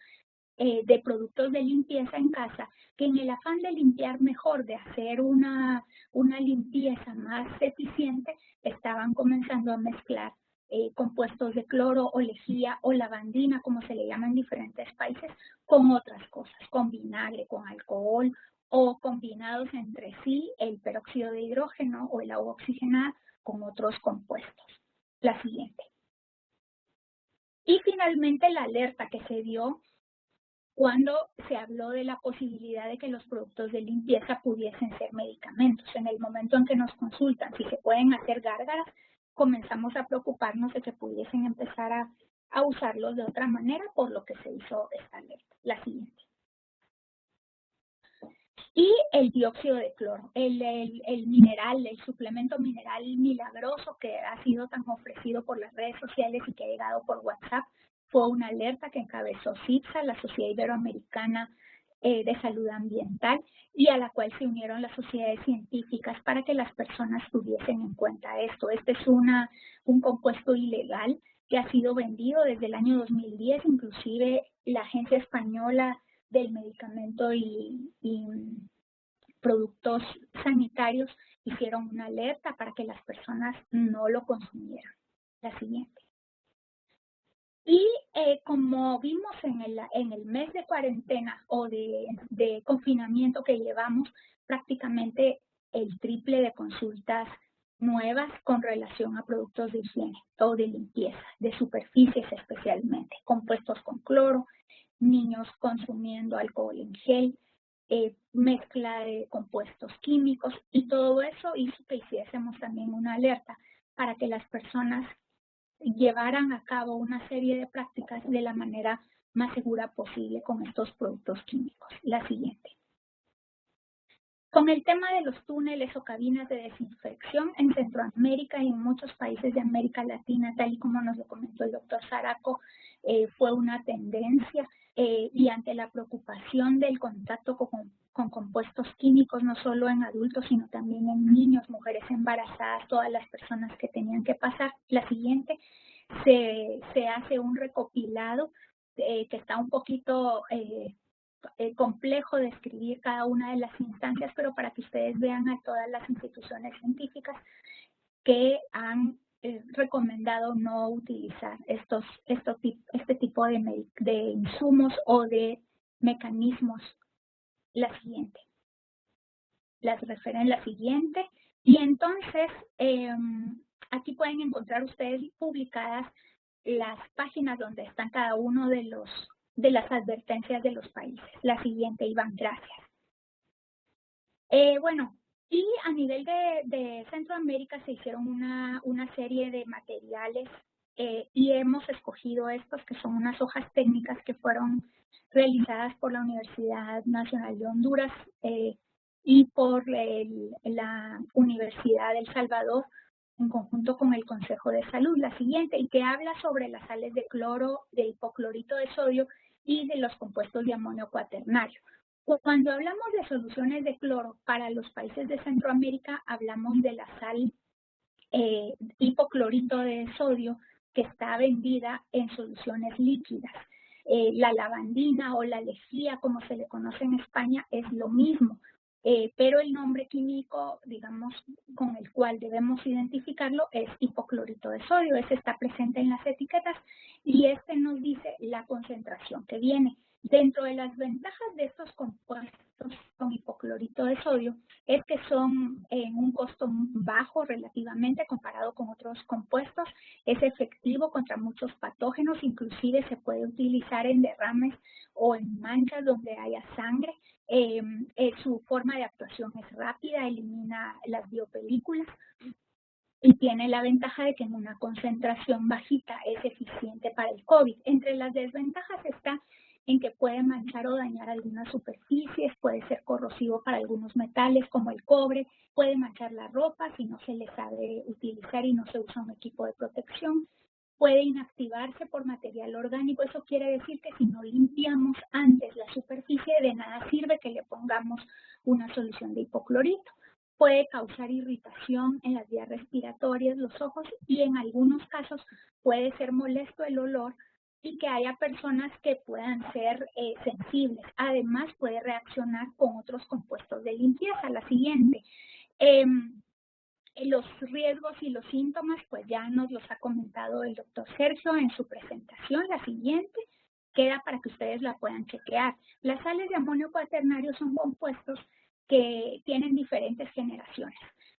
eh, de productos de limpieza en casa, que en el afán de limpiar mejor, de hacer una, una limpieza más eficiente, estaban comenzando a mezclar eh, compuestos de cloro o lejía o lavandina, como se le llama en diferentes países, con otras cosas, con vinagre, con alcohol o combinados entre sí el peróxido de hidrógeno o el agua oxigenada con otros compuestos. La siguiente. Y finalmente la alerta que se dio cuando se habló de la posibilidad de que los productos de limpieza pudiesen ser medicamentos. En el momento en que nos consultan si se pueden hacer gárgaras, comenzamos a preocuparnos de que pudiesen empezar a, usarlos de otra manera, por lo que se hizo esta alerta. La siguiente. Y el dióxido de cloro, el, mineral, el suplemento mineral milagroso que ha sido tan ofrecido por las redes sociales y que ha llegado por WhatsApp, fue una alerta que encabezó CIPSA, la Sociedad Iberoamericana eh, de Salud Ambiental, y a la cual se unieron las sociedades científicas para que las personas tuviesen en cuenta esto. Este es una, un compuesto ilegal que ha sido vendido desde el año 2010, inclusive la Agencia Española del Medicamento y, y Productos Sanitarios hicieron una alerta para que las personas no lo consumieran. La siguiente. Y eh, como vimos en el, mes de cuarentena o de, de confinamiento que llevamos, prácticamente el triple de consultas nuevas con relación a productos de higiene o de limpieza, de superficies especialmente, compuestos con cloro, niños consumiendo alcohol en gel, eh, mezcla de compuestos químicos y todo eso hizo que hiciésemos también una alerta para que las personas llevaran a cabo una serie de prácticas de la manera más segura posible con estos productos químicos. La siguiente. Con el tema de los túneles o cabinas de desinfección en Centroamérica y en muchos países de América Latina, tal y como nos lo comentó el doctor Zaraco, eh, fue una tendencia eh, y ante la preocupación del contacto con, compuestos químicos, no solo en adultos, sino también en niños, mujeres embarazadas, todas las personas que tenían que pasar. La siguiente, se, se hace un recopilado eh, que está un poquito eh, complejo de escribir cada una de las instancias, pero para que ustedes vean a todas las instituciones científicas que han recomendado no utilizar estos, estos, este tipo de, de insumos o de mecanismos. La siguiente. Las referen la siguiente. Y entonces, em, aquí pueden encontrar ustedes publicadas las páginas donde están cada uno de los de las advertencias de los países. La siguiente, Iván, gracias. Eh, bueno, y a nivel de, Centroamérica se hicieron una, serie de materiales eh, y hemos escogido estos que son unas hojas técnicas que fueron realizadas por la Universidad Nacional de Honduras eh, y por la Universidad del Salvador en conjunto con el Consejo de Salud, la siguiente, y que habla sobre las sales de cloro, de hipoclorito de sodio y de los compuestos de amonio cuaternario. Cuando hablamos de soluciones de cloro para los países de Centroamérica, hablamos de la sal eh, hipoclorito de sodio que está vendida en soluciones líquidas. Eh, la lavandina o la lejía, como se le conoce en España, es lo mismo. Eh, pero el nombre químico, digamos, con el cual debemos identificarlo es hipoclorito de sodio. Ese está presente en las etiquetas y este nos dice la concentración que viene. Dentro de las ventajas de estos compuestos con hipoclorito de sodio es que son en un costo bajo relativamente comparado con otros compuestos, es efectivo contra muchos patógenos, inclusive se puede utilizar en derrames o en manchas donde haya sangre, eh, eh, su forma de actuación es rápida, elimina las biopelículas y tiene la ventaja de que en una concentración bajita es eficiente para el COVID. Entre las desventajas está en que puede manchar o dañar algunas superficies, puede ser corrosivo para algunos metales como el cobre, puede manchar la ropa si no se le sabe utilizar y no se usa un equipo de protección, puede inactivarse por material orgánico. Eso quiere decir que si no limpiamos antes la superficie, de nada sirve que le pongamos una solución de hipoclorito. Puede causar irritación en las vías respiratorias, los ojos y en algunos casos puede ser molesto el olor y que haya personas que puedan ser eh, sensibles. Además, puede reaccionar con otros compuestos de limpieza. La siguiente. Em, los riesgos y los síntomas, pues ya nos los ha comentado el doctor Sergio en su presentación. La siguiente queda para que ustedes la puedan chequear. Las sales de amonio cuaternario son compuestos que tienen diferentes generaciones.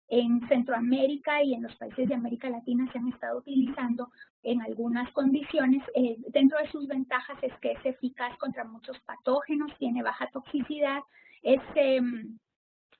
En Centroamérica y en los países de América Latina se han estado utilizando en algunas condiciones. Eh, dentro de sus ventajas es que es eficaz contra muchos patógenos, tiene baja toxicidad, es em,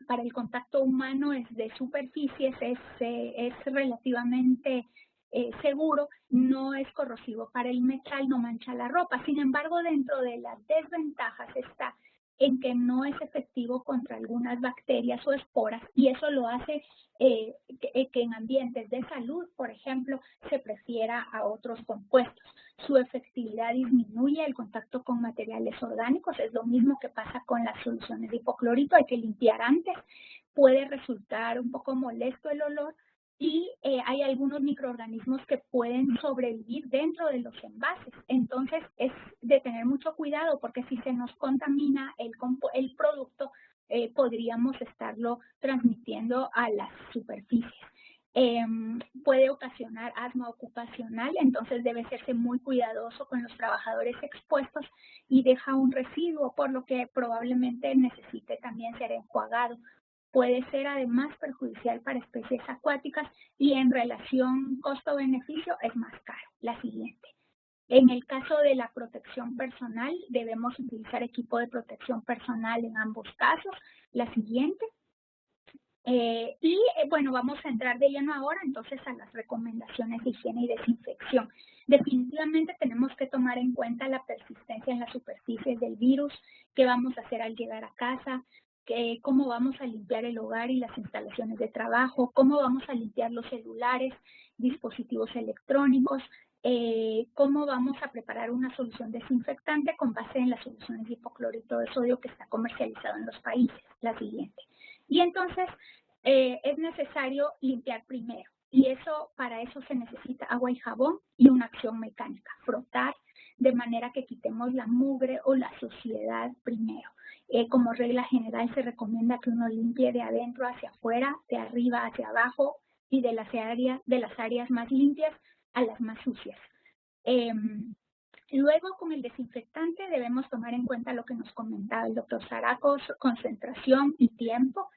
para el contacto humano es de superficies, es, eh, es relativamente eh, seguro, no es corrosivo para el metal, no mancha la ropa. Sin embargo, dentro de las desventajas está en que no es efectivo contra algunas bacterias o esporas y eso lo hace eh, que, que, en ambientes de salud, por ejemplo, se prefiera a otros compuestos. Su efectividad disminuye el contacto con materiales orgánicos, es lo mismo que pasa con las soluciones de hipoclorito, hay que limpiar antes, puede resultar un poco molesto el olor, y eh, hay algunos microorganismos que pueden sobrevivir dentro de los envases. Entonces es de tener mucho cuidado porque si se nos contamina el, el producto, eh, podríamos estarlo transmitiendo a las superficies. Em, puede ocasionar asma ocupacional, entonces debe serse muy cuidadoso con los trabajadores expuestos y deja un residuo, por lo que probablemente necesite también ser enjuagado puede ser además perjudicial para especies acuáticas y en relación costo-beneficio es más caro. La siguiente. En el caso de la protección personal, debemos utilizar equipo de protección personal en ambos casos. La siguiente. Eh, y eh, bueno, vamos a entrar de lleno ahora entonces a las recomendaciones de higiene y desinfección. Definitivamente tenemos que tomar en cuenta la persistencia en las superficies del virus, qué vamos a hacer al llegar a casa, cómo vamos a limpiar el hogar y las instalaciones de trabajo, cómo vamos a limpiar los celulares, dispositivos electrónicos, eh, cómo vamos a preparar una solución desinfectante con base en las soluciones de hipoclorito de sodio que está comercializado en los países, la siguiente. Y entonces eh, es necesario limpiar primero y eso para eso se necesita agua y jabón y una acción mecánica, frotar de manera que quitemos la mugre o la suciedad primero. Eh, como regla general se recomienda que uno limpie de adentro hacia afuera, de arriba hacia abajo y de las áreas, de las áreas más limpias a las más sucias. Em, luego, con el desinfectante debemos tomar en cuenta lo que nos comentaba el doctor Zaracos, concentración y tiempo.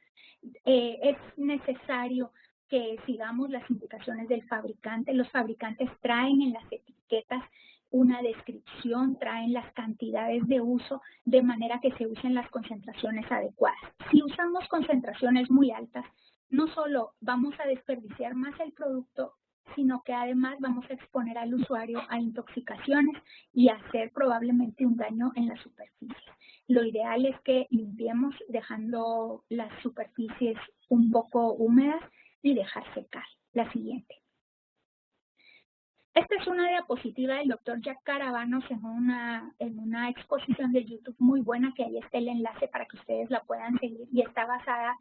Eh, es necesario que sigamos las indicaciones del fabricante. Los fabricantes traen en las etiquetas una descripción, traen las cantidades de uso de manera que se usen las concentraciones adecuadas. Si usamos concentraciones muy altas, no solo vamos a desperdiciar más el producto, sino que además vamos a exponer al usuario a intoxicaciones y hacer probablemente un daño en la superficie. Lo ideal es que limpiemos dejando las superficies un poco húmedas y dejar secar. La siguiente. Esta es una diapositiva del doctor Jack Caravanos en una, en una exposición de YouTube muy buena, que ahí está el enlace para que ustedes la puedan seguir y está basada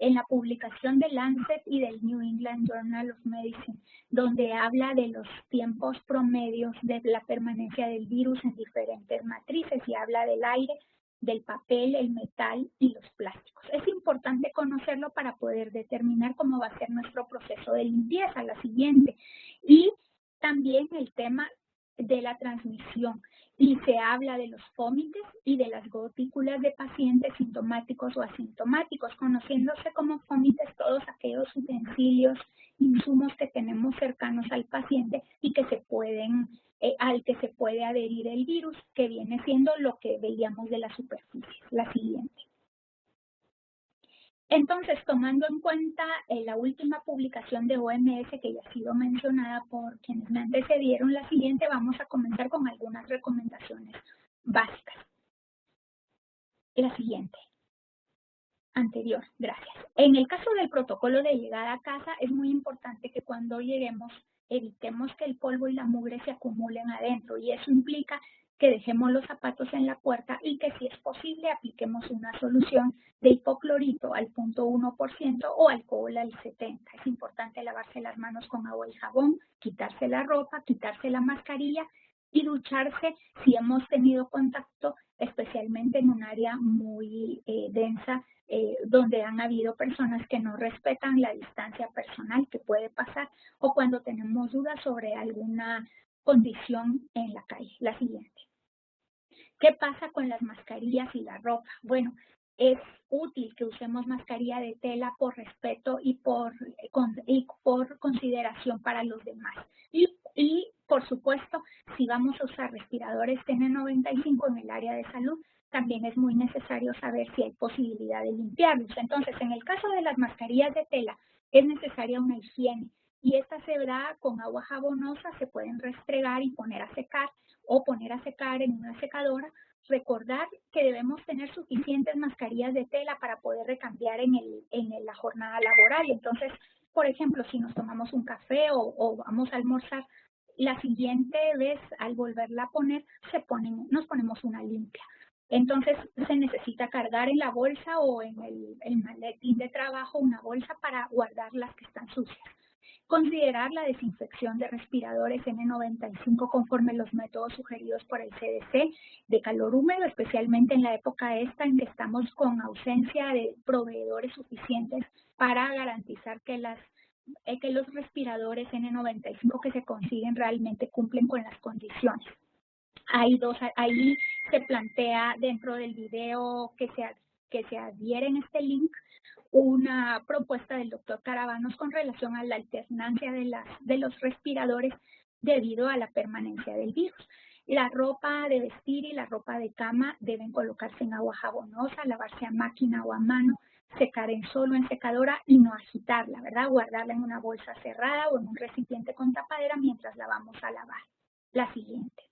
en la publicación de Lancet y del New England Journal of Medicine, donde habla de los tiempos promedios de la permanencia del virus en diferentes matrices y habla del aire, del papel, el metal y los plásticos. Es importante conocerlo para poder determinar cómo va a ser nuestro proceso de limpieza, la siguiente. Y también el tema de la transmisión y se habla de los fómites y de las gotículas de pacientes sintomáticos o asintomáticos, conociéndose como fómites todos aquellos utensilios, insumos que tenemos cercanos al paciente y que se pueden, eh, al que se puede adherir el virus, que viene siendo lo que veíamos de la superficie. La siguiente. Entonces, tomando en cuenta eh, la última publicación de OMS que ya ha sido mencionada por quienes me antecedieron, la siguiente vamos a comenzar con algunas recomendaciones básicas. La siguiente. Anterior, gracias. En el caso del protocolo de llegada a casa, es muy importante que cuando lleguemos evitemos que el polvo y la mugre se acumulen adentro y eso implica que dejemos los zapatos en la puerta y que si es posible apliquemos una solución de hipoclorito al 0.1% o alcohol al 70%. Es importante lavarse las manos con agua y jabón, quitarse la ropa, quitarse la mascarilla y ducharse si hemos tenido contacto, especialmente en un área muy eh, densa, eh, donde han habido personas que no respetan la distancia personal que puede pasar o cuando tenemos dudas sobre alguna condición en la calle. La siguiente. ¿Qué pasa con las mascarillas y la ropa? Bueno, es útil que usemos mascarilla de tela por respeto y por, y por consideración para los demás. Y, y, por supuesto, si vamos a usar respiradores N95 en el área de salud, también es muy necesario saber si hay posibilidad de limpiarlos. Entonces, en el caso de las mascarillas de tela, es necesaria una higiene y esta da con agua jabonosa, se pueden restregar y poner a secar o poner a secar en una secadora. Recordar que debemos tener suficientes mascarillas de tela para poder recambiar en, el, en la jornada laboral. Entonces, por ejemplo, si nos tomamos un café o, vamos a almorzar, la siguiente vez al volverla a poner, se ponen, nos ponemos una limpia. Entonces se necesita cargar en la bolsa o en el maletín de trabajo una bolsa para guardar las que están sucias. Considerar la desinfección de respiradores N95 conforme los métodos sugeridos por el CDC de calor húmedo, especialmente en la época esta en que estamos con ausencia de proveedores suficientes para garantizar que, las, eh, que los respiradores N95 que se consiguen realmente cumplen con las condiciones. Hay dos, ahí se plantea dentro del video que se, que se adhiere en este link una propuesta del doctor Caravanos con relación a la alternancia de los respiradores debido a la permanencia del virus. La ropa de vestir y la ropa de cama deben colocarse en agua jabonosa, lavarse a máquina o a mano, secar en solo en secadora y no agitarla, ¿verdad? Guardarla en una bolsa cerrada o en un recipiente con tapadera mientras la vamos a lavar. La siguiente.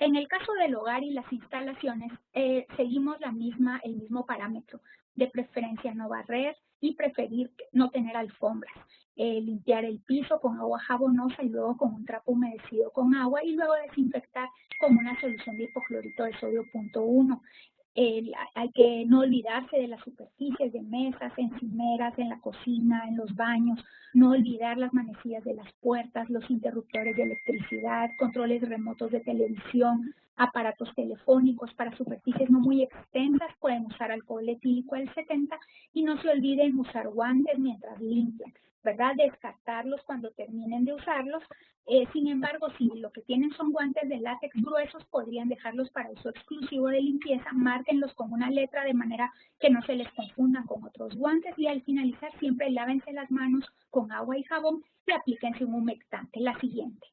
En el caso del hogar y las instalaciones, eh, seguimos la misma, el mismo parámetro, de preferencia no barrer y preferir no tener alfombras. Eh, limpiar el piso con agua jabonosa y luego con un trapo humedecido con agua y luego desinfectar con una solución de hipoclorito de sodio punto uno hay que no olvidarse de las superficies de mesas, encimeras, en la cocina, en los baños, no olvidar las manecillas de las puertas, los interruptores de electricidad, controles remotos de televisión, aparatos telefónicos para superficies no muy extensas, pueden usar alcohol etílico al 70 y no se olviden usar guantes mientras limpian. ¿Verdad? Descartarlos cuando terminen de usarlos. Eh, sin embargo, si lo que tienen son guantes de látex gruesos, podrían dejarlos para uso exclusivo de limpieza, márquenlos con una letra de manera que no se les confundan con otros guantes y al finalizar siempre lávense las manos con agua y jabón y aplíquense un humectante. La siguiente.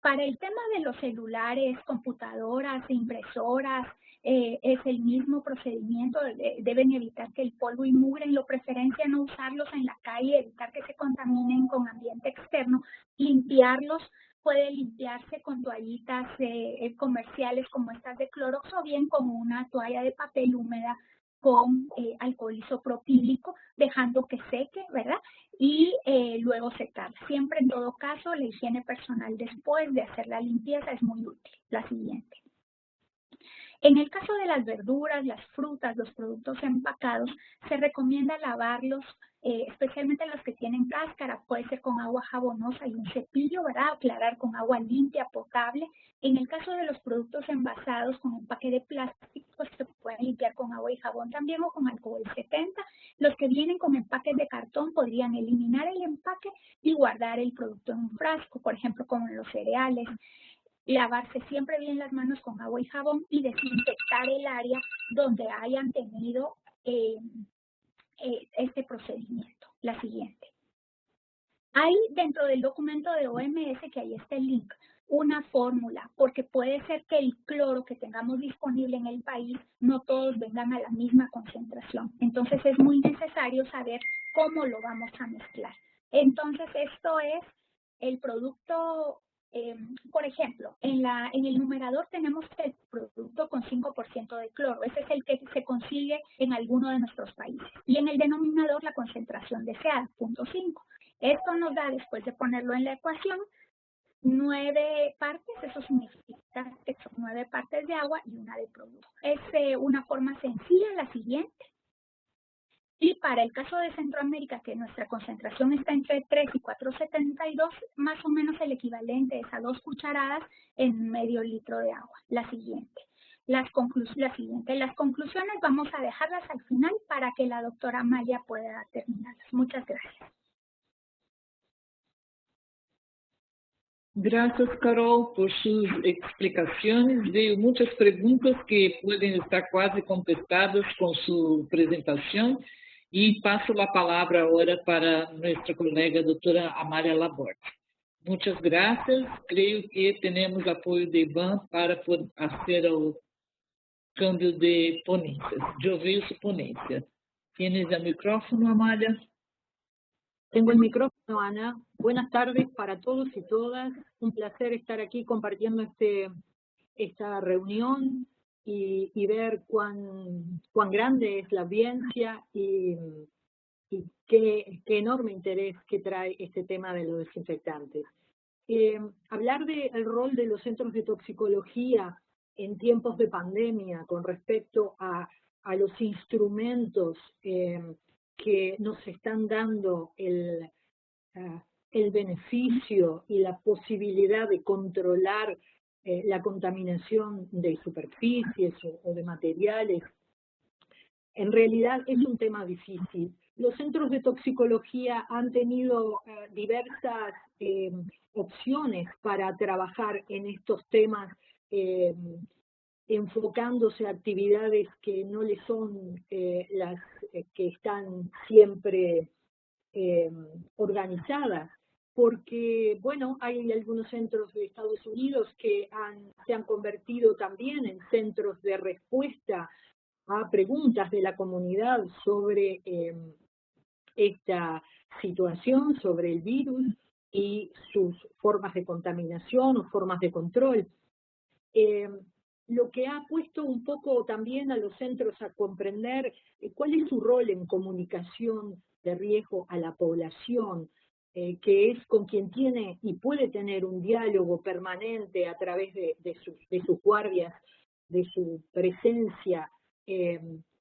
Para el tema de los celulares, computadoras, impresoras, eh, es el mismo procedimiento, deben evitar que el polvo y mugre, lo preferencia no usarlos en la calle, evitar que se contaminen con ambiente externo, limpiarlos, puede limpiarse con toallitas eh, eh, comerciales como estas de Clorox o bien con una toalla de papel húmeda con alcohol isopropílico, dejando que seque, ¿verdad? Y luego secar. Siempre, en todo caso, la higiene personal después de hacer la limpieza es muy útil. La siguiente. En el caso de las verduras, las frutas, los productos empacados, se recomienda lavarlos, eh, especialmente los que tienen cáscara, puede ser con agua jabonosa y un cepillo, ¿verdad? Aclarar con agua limpia, potable. En el caso de los productos envasados con empaque de plástico, se pueden limpiar con agua y jabón también o con alcohol 70. Los que vienen con empaques de cartón podrían eliminar el empaque y guardar el producto en un frasco, por ejemplo, como los cereales lavarse siempre bien las manos con agua y jabón y desinfectar el área donde hayan tenido eh, eh, este procedimiento. La siguiente. Hay dentro del documento de OMS, que ahí está el link, una fórmula, porque puede ser que el cloro que tengamos disponible en el país no todos vengan a la misma concentración. Entonces es muy necesario saber cómo lo vamos a mezclar. Entonces esto es el producto eh, por ejemplo, en, el numerador tenemos el producto con 5% de cloro. Ese es el que se consigue en alguno de nuestros países. Y en el denominador la concentración deseada, 0.5. Esto nos da, después de ponerlo en la ecuación, nueve partes, eso significa que son nueve partes de agua y una de producto. Es eh, una forma sencilla, la siguiente. Y para el caso de Centroamérica, que nuestra concentración está entre 3 y 4,72, más o menos el equivalente es a dos cucharadas en medio litro de agua. La siguiente. Las, la siguiente. Las conclusiones vamos a dejarlas al final para que la doctora Amalia pueda terminarlas. Muchas gracias. Gracias, Carol, por sus explicaciones. Veio muchas preguntas que pueden estar casi contestadas con su presentación. E passo a palavra agora para nossa colega doutora Amália Laborde. Muitas graças. Creio que temos apoio de IBAN para fazer o câmbio de ponências, de ouvir su ponência. Tienes o micrófono, Amália? Tengo el micrófono, Ana. Buenas tardes para todos y todas. Un placer estar aquí compartiendo este, esta reunión y, ver cuán, cuán grande es la audiencia y, qué, enorme interés que trae este tema de los desinfectantes. Eh, hablar del rol de los centros de toxicología en tiempos de pandemia con respecto a, los instrumentos eh, que nos están dando el, eh, el beneficio y la posibilidad de controlar eh, la contaminación de superficies o, de materiales. En realidad es un tema difícil. Los centros de toxicología han tenido eh, diversas eh, opciones para trabajar en estos temas, enfocándose a actividades que no le son las que están siempre organizadas porque, bueno, hay algunos centros de Estados Unidos que se han convertido también en centros de respuesta a preguntas de la comunidad sobre em, esta situación, sobre el virus y sus formas de contaminación o formas de control. eh, lo que ha puesto un poco también a los centros a comprender eh, cuál es su rol en comunicación de riesgo a la población, eh, que es con quien tiene y puede tener un diálogo permanente a través de, sus, guardias, de su presencia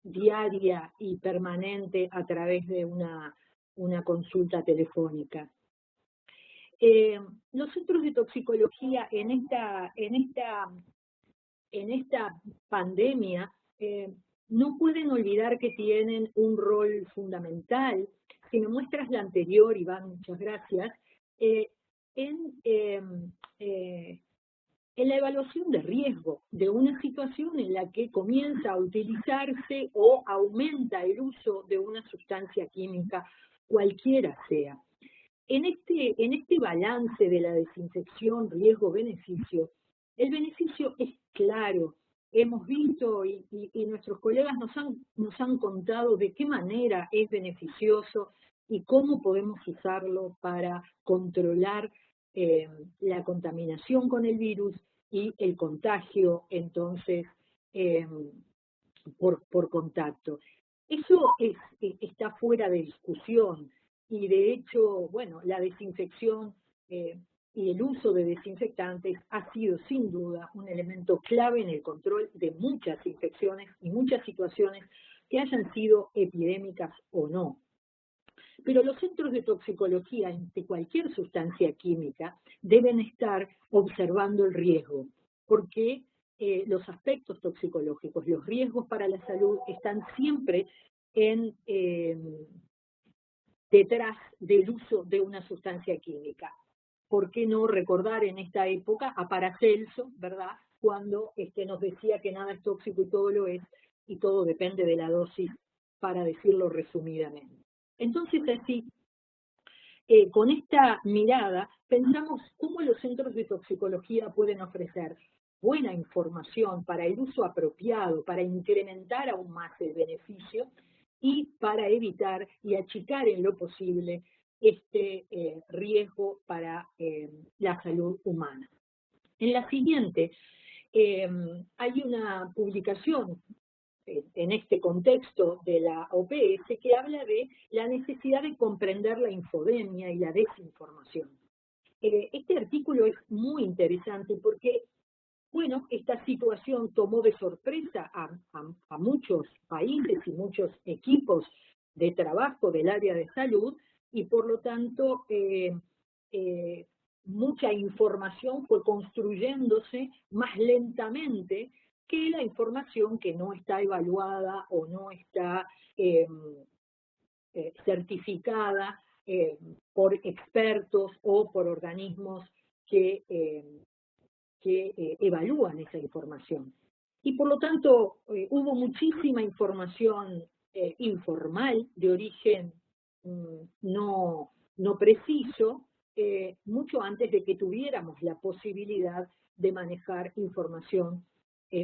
diaria y permanente a través de una, una consulta telefónica. Eh, los centros de toxicología en esta, en esta, en esta pandemia eh, no pueden olvidar que tienen un rol fundamental. Si me muestras la anterior, Iván, muchas gracias, eh, en, em, en la evaluación de riesgo de una situación en la que comienza a utilizarse o aumenta el uso de una sustancia química, cualquiera sea. En este, en este balance de la desinfección riesgo-beneficio, el beneficio es claro. Hemos visto y, nuestros colegas nos han, contado de qué manera es beneficioso y cómo podemos usarlo para controlar eh, la contaminación con el virus y el contagio, entonces, eh, por, contacto. Eso es, está fuera de discusión y de hecho, bueno, la desinfección eh, y el uso de desinfectantes ha sido sin duda un elemento clave en el control de muchas infecciones y muchas situaciones que hayan sido epidémicas o no. Pero los centros de toxicología de cualquier sustancia química deben estar observando el riesgo, porque eh, los aspectos toxicológicos, los riesgos para la salud están siempre eh, detrás del uso de una sustancia química. ¿Por qué no recordar en esta época a Paracelso, verdad? Cuando este, nos decía que nada es tóxico y todo lo es, y todo depende de la dosis, para decirlo resumidamente. Entonces, así, eh, con esta mirada, pensamos cómo los centros de toxicología pueden ofrecer buena información para el uso apropiado, para incrementar aún más el beneficio y para evitar y achicar en lo posible este eh, riesgo para eh, la salud humana. En la siguiente, em, hay una publicación eh, en este contexto de la OPS que habla de la necesidad de comprender la infodemia y la desinformación. este artículo es muy interesante porque bueno, esta situación tomó de sorpresa a, muchos países y muchos equipos de trabajo del área de salud y por lo tanto eh, eh, mucha información fue construyéndose más lentamente que la información que no está evaluada o no está eh, certificada por expertos o por organismos que que evalúan esa información. Y por lo tanto, hubo muchísima información informal de origen no, no preciso, mucho antes de que tuviéramos la posibilidad de manejar información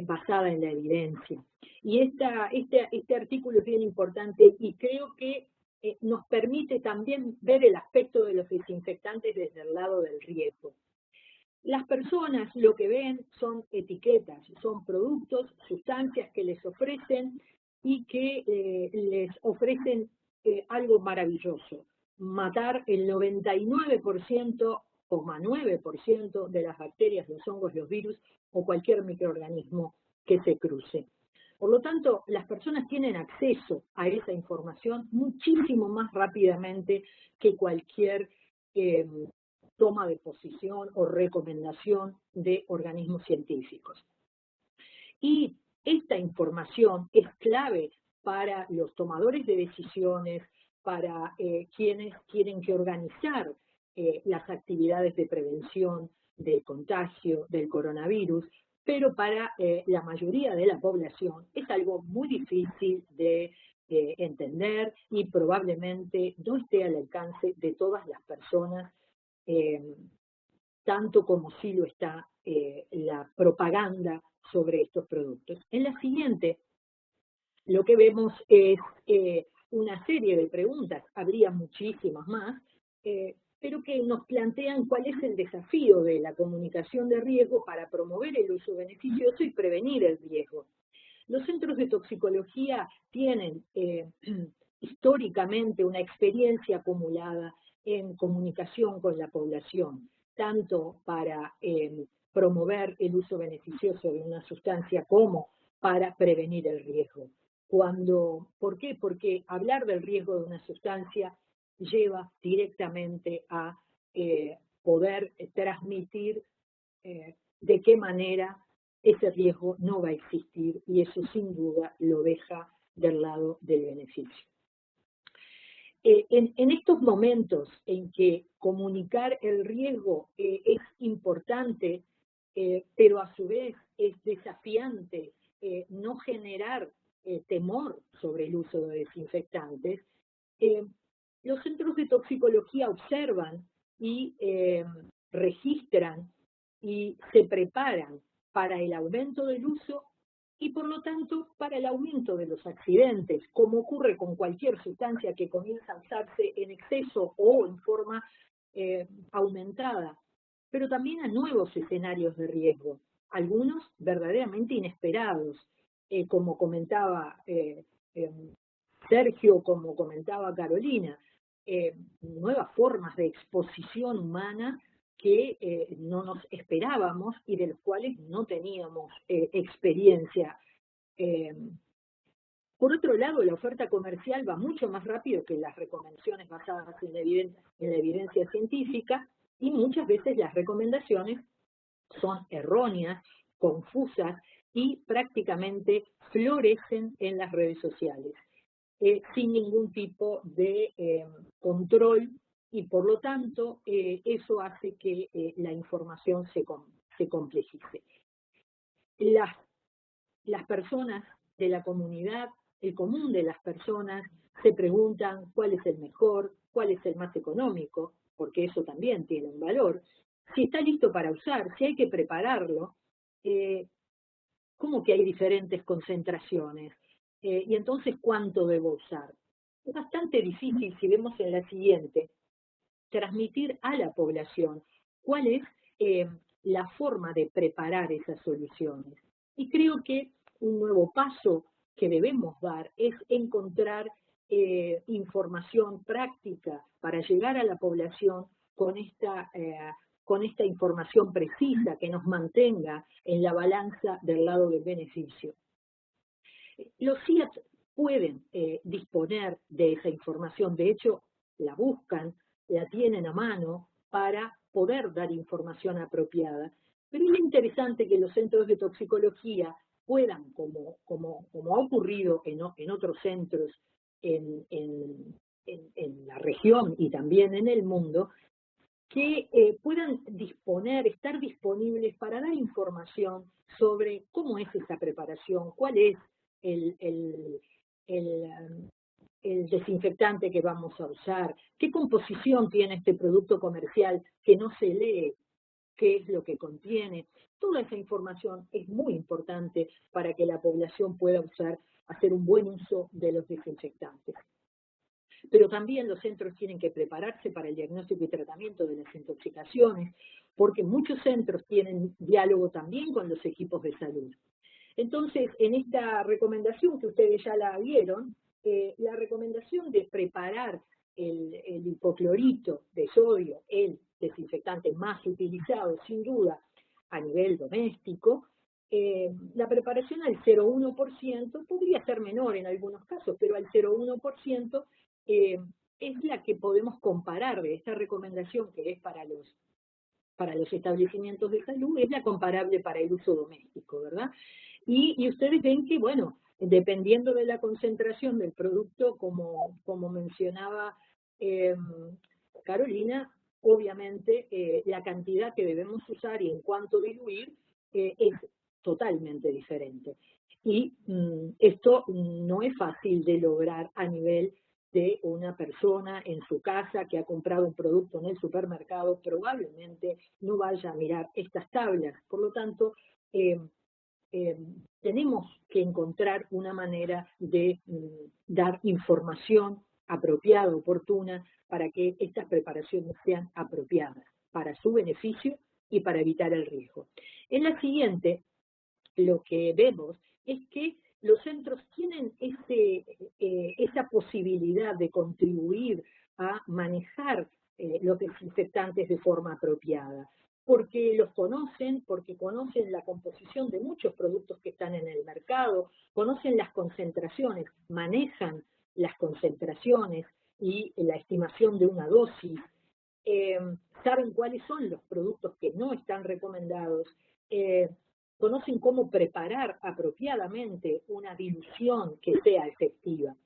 basada en la evidencia. Y esta, este, este artículo es bien importante y creo que nos permite también ver el aspecto de los desinfectantes desde el lado del riesgo. Las personas lo que ven son etiquetas, son productos, sustancias que les ofrecen y que eh, les ofrecen algo maravilloso, matar el 99% o 9% de las bacterias, los hongos, los virus o cualquier microorganismo que se cruce. Por lo tanto, las personas tienen acceso a esa información muchísimo más rápidamente que cualquier eh, toma de posición o recomendación de organismos científicos. Y esta información es clave para los tomadores de decisiones, para eh, quienes tienen que organizar eh, las actividades de prevención del contagio del coronavirus, pero para eh, la mayoría de la población es algo muy difícil de entender y probablemente no esté al alcance de todas las personas eh, tanto como sí lo está eh, la propaganda sobre estos productos. En la siguiente, lo que vemos es eh, una serie de preguntas, habría muchísimas más, pero que nos plantean cuál es el desafío de la comunicación de riesgo para promover el uso beneficioso y prevenir el riesgo. Los centros de toxicología tienen eh, *clears throat* históricamente una experiencia acumulada en comunicación con la población, tanto para eh, promover el uso beneficioso de una sustancia como para prevenir el riesgo. Cuando, ¿Por qué? Porque hablar del riesgo de una sustancia lleva directamente a eh, poder transmitir eh, de qué manera ese riesgo no va a existir y eso sin duda lo deja del lado del beneficio. Eh, en, estos momentos en que comunicar el riesgo es importante, pero a su vez es desafiante no generar temor sobre el uso de desinfectantes, los centros de toxicología observan y eh, registran y se preparan para el aumento del uso y por lo tanto para el aumento de los accidentes, como ocurre con cualquier sustancia que comienza a usarse en exceso o en forma eh, aumentada, pero también a nuevos escenarios de riesgo, algunos verdaderamente inesperados, eh, como comentaba em, Sergio, como comentaba Carolina, eh, nuevas formas de exposición humana que eh, no nos esperábamos y de los cuales no teníamos eh, experiencia. por otro lado, la oferta comercial va mucho más rápido que las recomendaciones basadas en la evidencia científica y muchas veces las recomendaciones son erróneas, confusas y prácticamente florecen en las redes sociales. Eh, sin ningún tipo de eh, control y por lo tanto eh, eso hace que la información se, complejice. Las, las personas de la comunidad, el común de las personas, se preguntan cuál es el mejor, cuál es el más económico, porque eso también tiene un valor, si está listo para usar, si hay que prepararlo, ¿cómo que hay diferentes concentraciones? Eh, y entonces, ¿cuánto debo usar? Es bastante difícil, si vemos en la siguiente, transmitir a la población cuál es eh, la forma de preparar esas soluciones. Y creo que un nuevo paso que debemos dar es encontrar eh, información práctica para llegar a la población con esta, con esta información precisa que nos mantenga en la balanza del lado del beneficio. Los CIAT pueden eh, disponer de esa información, de hecho la buscan, la tienen a mano para poder dar información apropiada. Pero es interesante que los centros de toxicología puedan, como, como, como ha ocurrido en, en otros centros en, en, en, la región y también en el mundo, que eh, puedan disponer, estar disponibles para dar información sobre cómo es esa preparación, cuál es el, el, um, el, desinfectante que vamos a usar, qué composición tiene este producto comercial que no se lee, qué es lo que contiene. Toda esa información es muy importante para que la población pueda usar, hacer un buen uso de los desinfectantes. Pero también los centros tienen que prepararse para el diagnóstico y tratamiento de las intoxicaciones, porque muchos centros tienen diálogo también con los equipos de salud. Entonces, en esta recomendación que ustedes ya la vieron, eh, la recomendación de preparar el, hipoclorito de sodio, el desinfectante más utilizado, sin duda, a nivel doméstico, eh, la preparación al 0,1% podría ser menor en algunos casos, pero al 0,1% eh, es la que podemos comparar de esta recomendación que es para los, para los establecimientos de salud, es la comparable para el uso doméstico, ¿verdad? Y, ustedes ven que, bueno, dependiendo de la concentración del producto, como, como mencionaba eh, Carolina, obviamente eh, la cantidad que debemos usar y en cuánto diluir eh, es totalmente diferente. Y mm, esto no es fácil de lograr a nivel de una persona en su casa que ha comprado un producto en el supermercado, probablemente no vaya a mirar estas tablas. Por lo tanto, eh, tenemos que encontrar una manera de mm, dar información apropiada, oportuna, para que estas preparaciones sean apropiadas para su beneficio y para evitar el riesgo. En la siguiente, lo que vemos es que los centros tienen ese, eh, esa posibilidad de contribuir a manejar eh, los desinfectantes de forma apropiada, porque los conocen, porque conocen la composición de muchos productos que están en el mercado, conocen las concentraciones, manejan las concentraciones y la estimación de una dosis, eh, saben cuáles son los productos que no están recomendados, conocen cómo preparar apropiadamente una dilución que sea efectiva.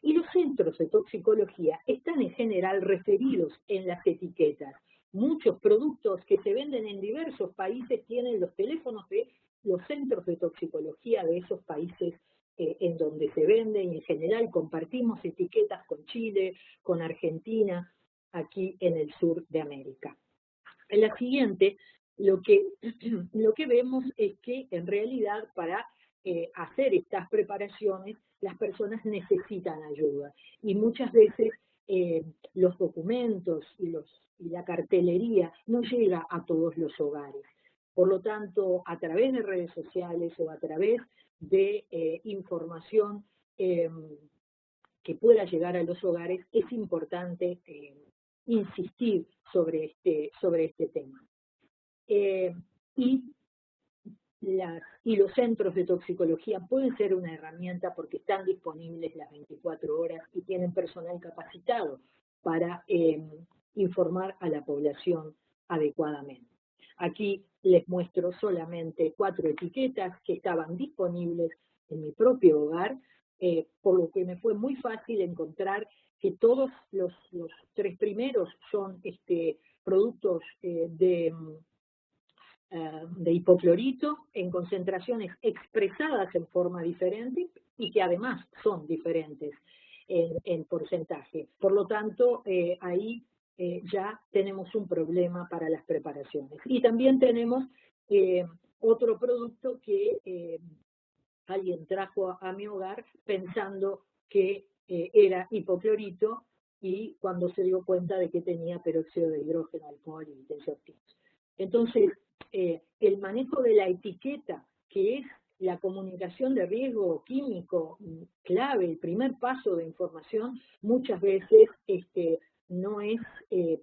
Y los centros de toxicología están en general referidos en las etiquetas. Muchos productos que se venden en diversos países tienen los teléfonos de los centros de toxicología de esos países eh, en donde se venden y en general compartimos etiquetas con Chile, con Argentina, aquí en el sur de América. La siguiente, lo que, *clears throat* lo que vemos es que en realidad para eh, hacer estas preparaciones las personas necesitan ayuda y muchas veces eh, los documentos y, la cartelería no llega a todos los hogares. Por lo tanto, a través de redes sociales o a través de eh, información em, que pueda llegar a los hogares, es importante insistir sobre este, sobre este tema. Eh, y, los centros de toxicología pueden ser una herramienta porque están disponibles las 24 horas y tienen personal capacitado para em, informar a la población adecuadamente. Aquí les muestro solamente cuatro etiquetas que estaban disponibles en mi propio hogar, eh, por lo que me fue muy fácil encontrar que todos los, tres primeros son este, productos eh, de, de hipoclorito en concentraciones expresadas en forma diferente y que además son diferentes en, porcentaje. Por lo tanto, eh, ahí ya tenemos un problema para las preparaciones. Y también tenemos otro producto que alguien trajo a mi hogar pensando que eh, era hipoclorito y cuando se dio cuenta de que tenía peróxido de hidrógeno, alcohol y tensioactivos. Entonces, eh, el manejo de la etiqueta, que es la comunicación de riesgo químico clave, el primer paso de información, muchas veces este, no, es, eh,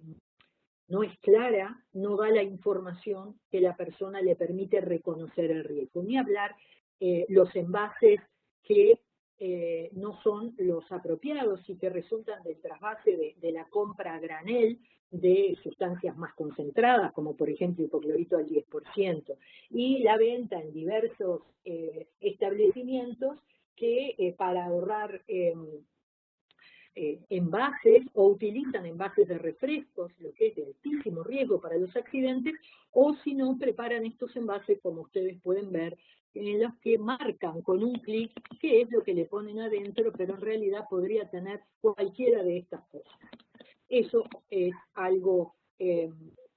no es clara, no da la información que la persona le permite reconocer el riesgo. Ni hablar los envases que eh, no son los apropiados y que resultan del trasvase de, la compra a granel de sustancias más concentradas, como por ejemplo hipoclorito al 10%, y la venta en diversos eh, establecimientos que eh, para ahorrar em, envases o utilizan envases de refrescos, lo que es de altísimo riesgo para los accidentes, o si no, preparan estos envases, como ustedes pueden ver, en los que marcan con un clic qué es lo que le ponen adentro, pero en realidad podría tener cualquiera de estas cosas. Eso es algo eh,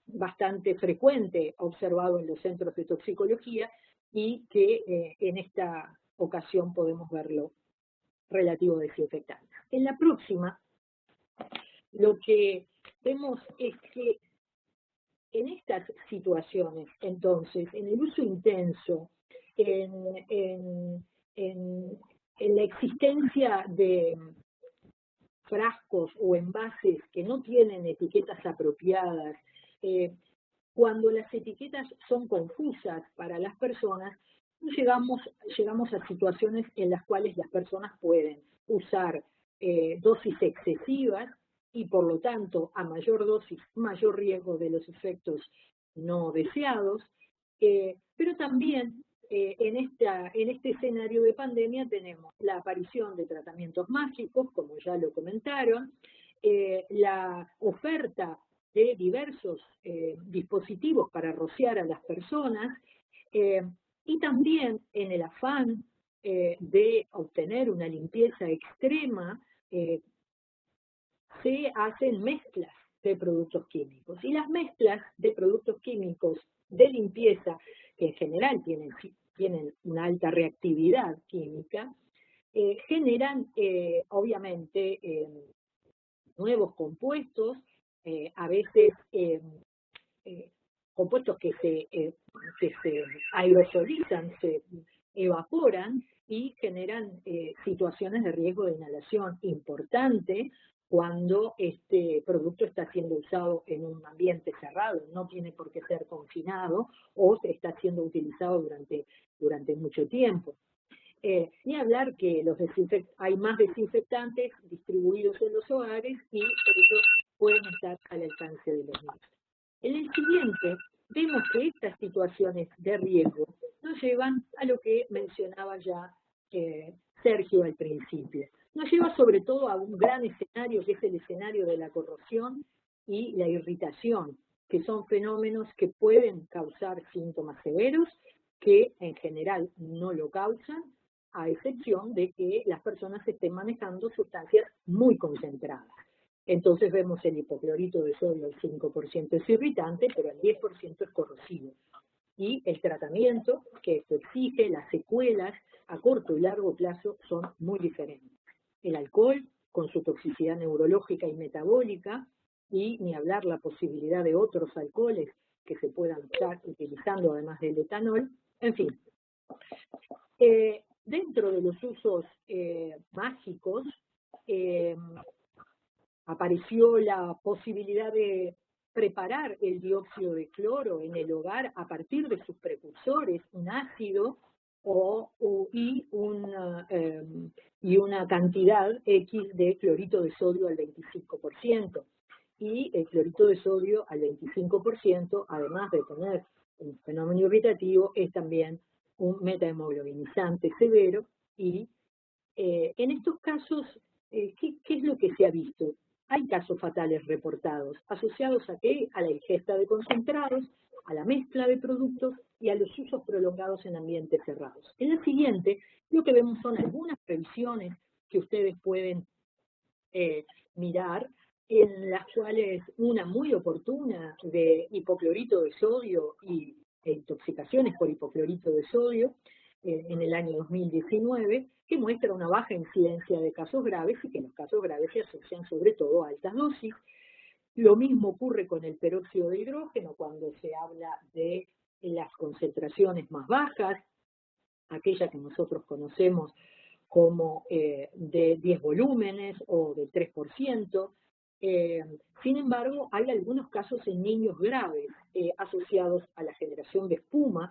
bastante frecuente observado en los centros de toxicología y que eh, en esta ocasión podemos verlo relativo a desinfectantes. En la próxima, lo que vemos es que en estas situaciones, entonces, en el uso intenso en, la existencia de frascos o envases que no tienen etiquetas apropiadas, eh, cuando las etiquetas son confusas para las personas, llegamos, llegamos a situaciones en las cuales las personas pueden usar eh, dosis excesivas y por lo tanto a mayor dosis, mayor riesgo de los efectos no deseados, eh, pero también eh, en, este escenario de pandemia tenemos la aparición de tratamientos mágicos, como ya lo comentaron, eh, la oferta de diversos eh, dispositivos para rociar a las personas, y también en el afán de obtener una limpieza extrema, se hacen mezclas de productos químicos. Y las mezclas de productos químicos de limpieza, que en general tienen tienen una alta reactividad química, eh, generan eh, obviamente nuevos compuestos, eh, a veces eh, compuestos que se, que se aerosolizan, se evaporan y generan situaciones de riesgo de inhalación importante cuando este producto está siendo usado en un ambiente cerrado, no tiene por qué ser confinado o está siendo utilizado durante, durante mucho tiempo. Eh, ni hablar que los hay más desinfectantes distribuidos en los hogares y ellos pueden estar al alcance de los niños. En el siguiente, vemos que estas situaciones de riesgo nos llevan a lo que mencionaba ya eh, Sergio al principio nos lleva sobre todo a un gran escenario que es el escenario de la corrosión y la irritación, que son fenómenos que pueden causar síntomas severos, que en general no lo causan, a excepción de que las personas estén manejando sustancias muy concentradas. Entonces vemos el hipoclorito de sodio, el 5% es irritante, pero el 10% es corrosivo. Y el tratamiento que esto exige, las secuelas a corto y largo plazo son muy diferentes el alcohol con su toxicidad neurológica y metabólica, y ni hablar la posibilidad de otros alcoholes que se puedan estar utilizando además del etanol, en fin. Eh, dentro de los usos eh, mágicos, eh, apareció la posibilidad de preparar el dióxido de cloro en el hogar a partir de sus precursores, un ácido o, y, una, em, y una cantidad X de clorito de sodio al 25%. Y el clorito de sodio al 25%, además de tener un fenómeno irritativo, es también un metahemoglobinizante severo y eh, en estos casos, eh, ¿qué, ¿qué, es lo que se ha visto? Hay casos fatales reportados, asociados a qué? A la ingesta de concentrados, a la mezcla de productos y a los usos prolongados en ambientes cerrados. En la siguiente, lo que vemos son algunas previsiones que ustedes pueden eh, mirar, en las cuales una muy oportuna de hipoclorito de sodio y e intoxicaciones por hipoclorito de sodio en el año 2019, que muestra una baja incidencia de casos graves y que los casos graves se asocian sobre todo a altas dosis, lo mismo ocurre con el peróxido de hidrógeno cuando se habla de las concentraciones más bajas, aquella que nosotros conocemos como eh, de 10 volúmenes o de 3%. Eh, sin embargo, hay algunos casos en niños graves eh, asociados a la generación de espuma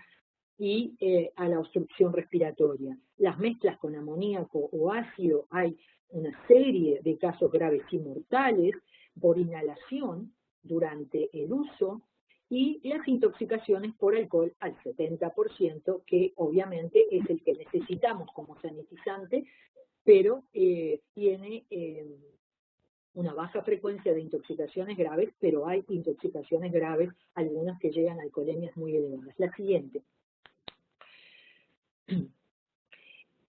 y a la obstrucción respiratoria. Las mezclas con amoníaco o ácido, hay una serie de casos graves y mortales, por inhalación durante el uso y las intoxicaciones por alcohol al 70%, que obviamente es el que necesitamos como sanitizante, pero eh, tiene eh, una baja frecuencia de intoxicaciones graves, pero hay intoxicaciones graves, algunas que llegan a alcoholemias muy elevadas. La siguiente.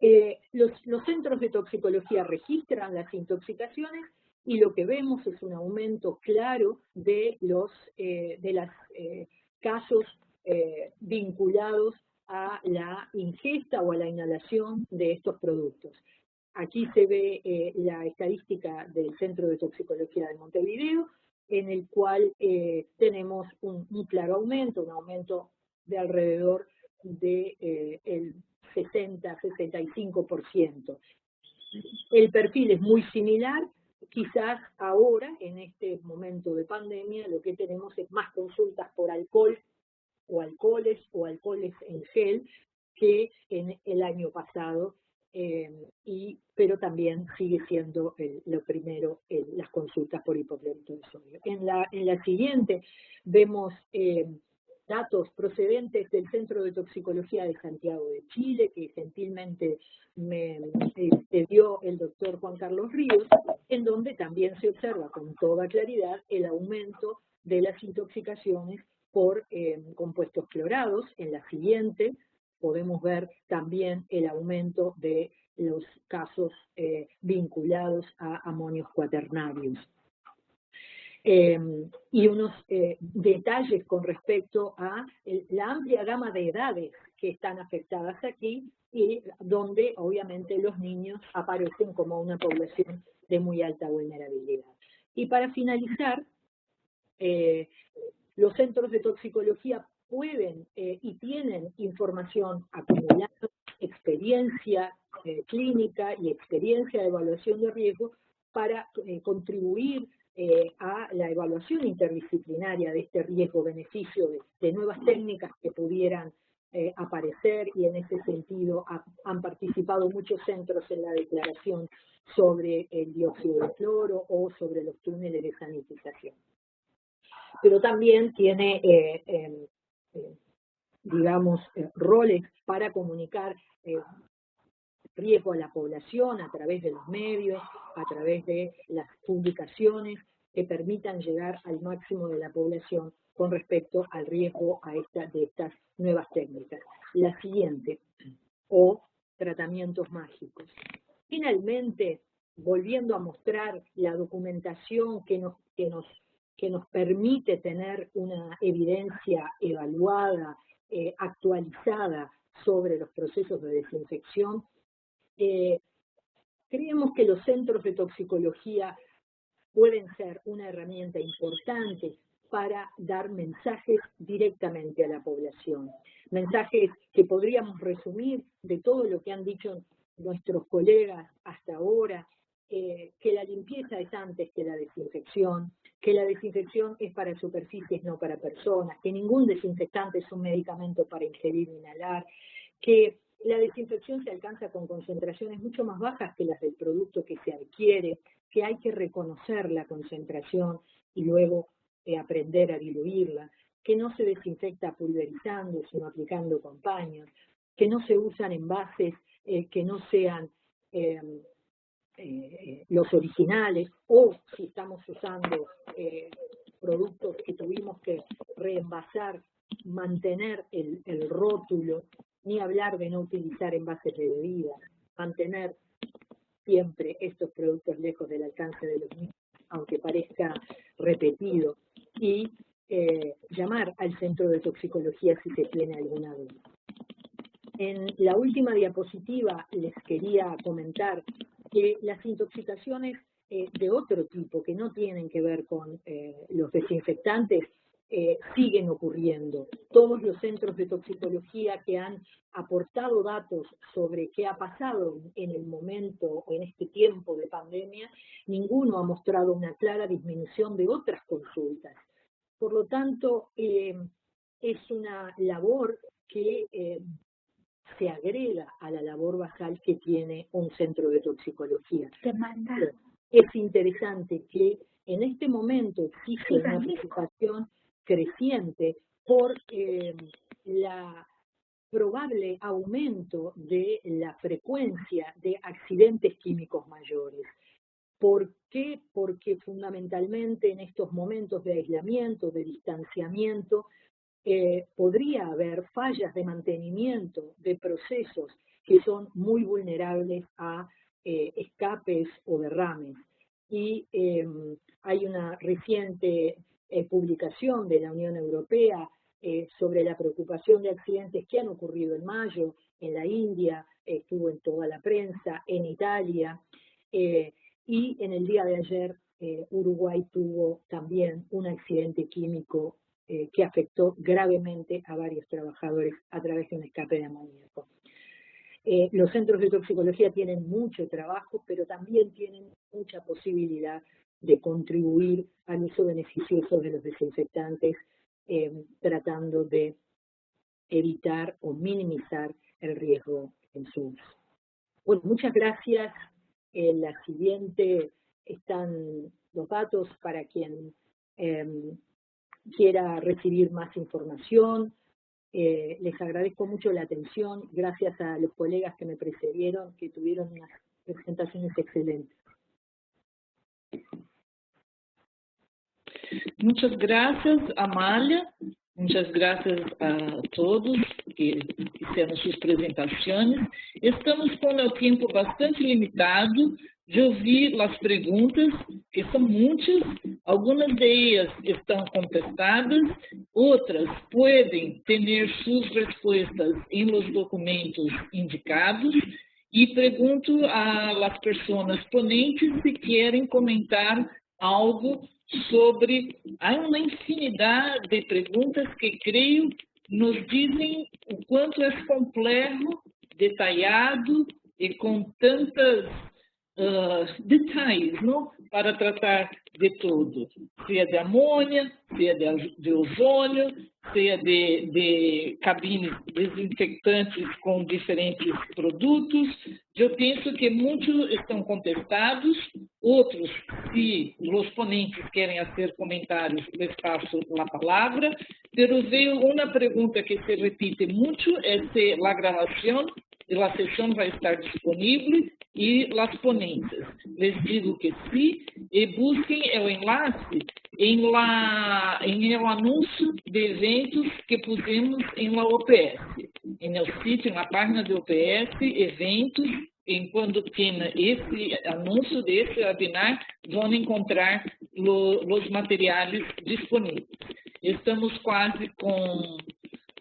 Eh, los, centros de toxicología registran las intoxicaciones y lo que vemos es un aumento claro de los eh, de los eh, casos vinculados a la ingesta o a la inhalación de estos productos. Aquí se ve la estadística del Centro de Toxicología de Montevideo, en el cual tenemos un, claro aumento, un aumento de alrededor del de, 60-65%. El perfil es muy similar, Quizás ahora, en este momento de pandemia, lo que tenemos es más consultas por alcohol o alcoholes o alcoholes en gel que en el año pasado, eh, y, pero también sigue siendo lo primero las consultas por hipoclorito de sodio. En la, en la siguiente vemos eh, datos procedentes del Centro de Toxicología de Santiago de Chile, que gentilmente me, dio el doctor Juan Carlos Ríos, en donde también se observa con toda claridad el aumento de las intoxicaciones por eh, compuestos clorados. En la siguiente podemos ver también el aumento de los casos eh, vinculados a amonios cuaternarios. Em, y unos eh, detalles con respecto a la amplia gama de edades que están afectadas aquí y donde obviamente los niños aparecen como una población de muy alta vulnerabilidad. Y para finalizar, eh, los centros de toxicología pueden eh, y tienen información acumulada, experiencia eh, clínica y experiencia de evaluación de riesgo para contribuir a la evaluación interdisciplinaria de este riesgo-beneficio de, nuevas técnicas que pudieran aparecer y en ese sentido han participado muchos centros en la declaración sobre el dióxido de cloro o sobre los túneles de sanitización. Pero también tiene, eh, em, eh, digamos, eh, roles para comunicar riesgo a la población a través de los medios, a través de las publicaciones que permitan llegar al máximo de la población con respecto al riesgo a esta, de estas nuevas técnicas. La siguiente, o tratamientos mágicos. Finalmente, volviendo a mostrar la documentación que nos, que nos que nos permite tener una evidencia evaluada, eh, actualizada sobre los procesos de desinfección. Eh, creemos que los centros de toxicología pueden ser una herramienta importante para dar mensajes directamente a la población. Mensajes que podríamos resumir de todo lo que han dicho nuestros colegas hasta ahora, eh, que la limpieza es antes que la desinfección, que la desinfección es para superficies, no para personas, que ningún desinfectante es un medicamento para ingerir o inhalar, que la desinfección se alcanza con concentraciones mucho más bajas que las del producto que se adquiere, que hay que reconocer la concentración y luego eh, aprender a diluirla, que no se desinfecta pulverizando, sino aplicando con que no se usan envases eh, que no sean eh, los originales o si estamos usando productos que tuvimos que reenvasar, mantener el, rótulo, ni hablar de no utilizar envases de bebida, mantener siempre estos productos lejos del alcance de los niños, aunque parezca repetido, y eh, llamar al centro de toxicología si se tiene alguna duda. En la última diapositiva les quería comentar que las intoxicaciones eh, de otro tipo, que no tienen que ver con eh, los desinfectantes, eh, siguen ocurriendo. Todos los centros de toxicología que han aportado datos sobre qué ha pasado en el momento, en este tiempo de pandemia, ninguno ha mostrado una clara disminución de otras consultas. Por lo tanto, es una labor que se agrega a la labor basal que tiene un centro de toxicología. Es interesante que en este momento existe una preocupación creciente por eh, la probable aumento de la frecuencia de accidentes químicos mayores. ¿Por qué? Porque fundamentalmente en estos momentos de aislamiento, de distanciamiento, eh, podría haber fallas de mantenimiento de procesos que son muy vulnerables a eh, escapes o derrames. Y em, hay una reciente eh, publicación de la Unión Europea sobre la preocupación de accidentes que han ocurrido en mayo, en la India, estuvo en toda la prensa, en Italia, y en el día de ayer Uruguay tuvo también un accidente químico eh, que afectó gravemente a varios trabajadores a través de un escape de amoníaco. Eh, los centros de toxicología tienen mucho trabajo, pero también tienen mucha posibilidad de contribuir al uso beneficioso de los desinfectantes, eh, tratando de evitar o minimizar el riesgo en su uso. Bueno, muchas gracias. En la siguiente están los datos para quien quiera recibir más información. Eh, les agradezco mucho la atención, gracias a los colegas que me precedieron, que tuvieron unas presentaciones excelentes. Muchas gracias, Amalia. Muchas gracias a todos que fizeram suas apresentações. Estamos com o tempo bastante limitado, de ouvir as perguntas, que são muitas, algumas delas estão contestadas, outras podem ter suas respostas em los documentos indicados, e pergunto às pessoas ponentes se querem comentar algo sobre... Há uma infinidade de perguntas que creio nos dizem o quanto é complexo, detalhado e com tantas uh, detalhes não? para tratar de tudo. Se é de amônia, se é de, de ozônio, se é de, de cabines desinfectantes com diferentes produtos. Eu penso que muitos estão contestados, outros, se os ponentes querem fazer comentários, les passo a palavra. Pero veio uma pergunta que se repite muito, é se a gravação a sessão vai estar disponível e as ponentes. Les digo que sim e busquem o enlace em, la, em o anúncio de eventos que pusemos em la OPS. Em el sítio, na página do OPS, eventos, em quando tem esse anúncio desse webinar, vão encontrar lo, os materiais disponíveis. Estamos quase com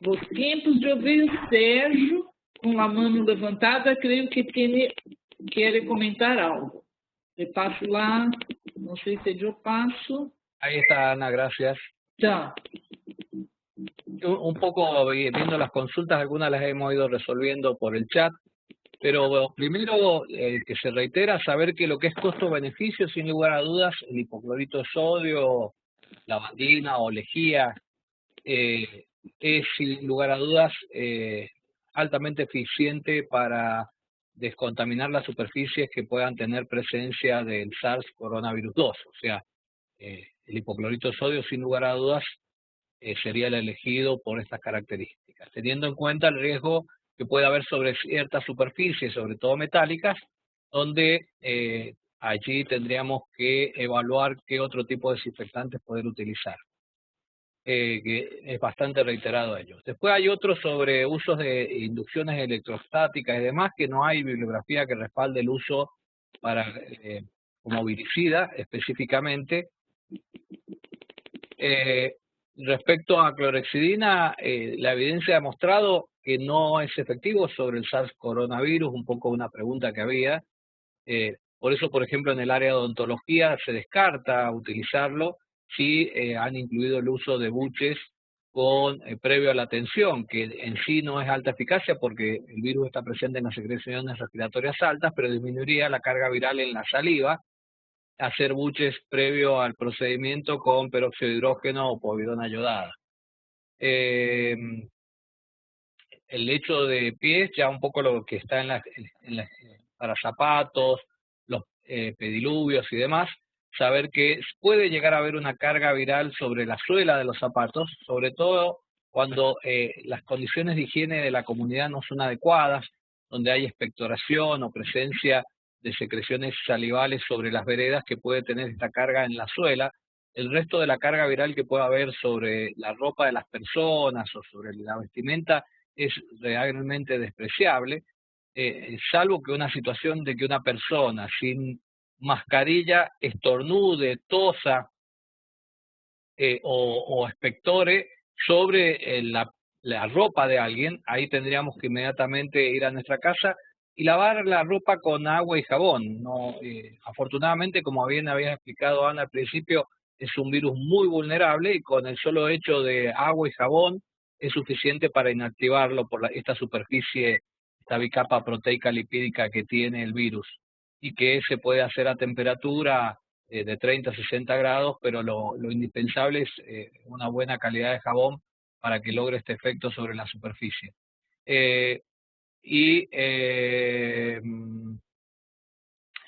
os tempos de ouvir o Sérgio com a mão levantada, creio que tem, quer comentar algo. Le paso lá, não sei se eu passo. Ahí está, Ana, gracias. Ya. Un poco viendo las consultas, algunas las hemos ido resolviendo por el chat, pero primero eh, que se reitera saber que lo que es costo-beneficio, sin lugar a dudas, el hipoclorito de sodio, lavandina o lejía, eh, es sin lugar a dudas eh, altamente eficiente para descontaminar las superficies que puedan tener presencia del SARS coronavirus 2. O sea, eh, el hipoclorito de sodio, sin lugar a dudas, eh, sería el elegido por estas características, teniendo en cuenta el riesgo que puede haber sobre ciertas superficies, sobre todo metálicas, donde eh, allí tendríamos que evaluar qué otro tipo de desinfectantes poder utilizar. Eh, que es bastante reiterado ellos. Después hay otros sobre usos de inducciones electrostáticas y demás, que no hay bibliografía que respalde el uso para eh, como viricida específicamente. Eh, respecto a clorexidina, la evidencia ha demostrado que no es efectivo sobre el SARS coronavirus, un poco una pregunta que había. por eso, por ejemplo, en el área de odontología se descarta utilizarlo sí eh, han incluido el uso de buches con eh, previo a la tensión, que en sí no es alta eficacia porque el virus está presente en las secreciones respiratorias altas, pero disminuiría la carga viral en la saliva, hacer buches previo al procedimiento con peróxido de hidrógeno o povidona ayudada. Eh, el hecho de pies, ya un poco lo que está en, en para zapatos, los pediluvios y demás, saber que puede llegar a haber una carga viral sobre la suela de los zapatos, sobre todo cuando eh, las condiciones de higiene de la comunidad no son adecuadas, donde hay expectoración o presencia de secreciones salivales sobre las veredas que puede tener esta carga en la suela. El resto de la carga viral que puede haber sobre la ropa de las personas o sobre la vestimenta es realmente despreciable, eh, salvo que una situación de que una persona sin mascarilla, estornude, tosa eh, o, espectore sobre eh, la, ropa de alguien, ahí tendríamos que inmediatamente ir a nuestra casa y lavar la ropa con agua y jabón. Eh, afortunadamente, como bien había explicado Ana al principio, es un virus muy vulnerable y con el solo hecho de agua y jabón es suficiente para inactivarlo por esta superficie, esta bicapa proteica lipídica que tiene el virus y que se puede hacer a temperatura eh, de 30 a 60 grados, pero lo, indispensable es eh, una buena calidad de jabón para que logre este efecto sobre la superficie. Eh, y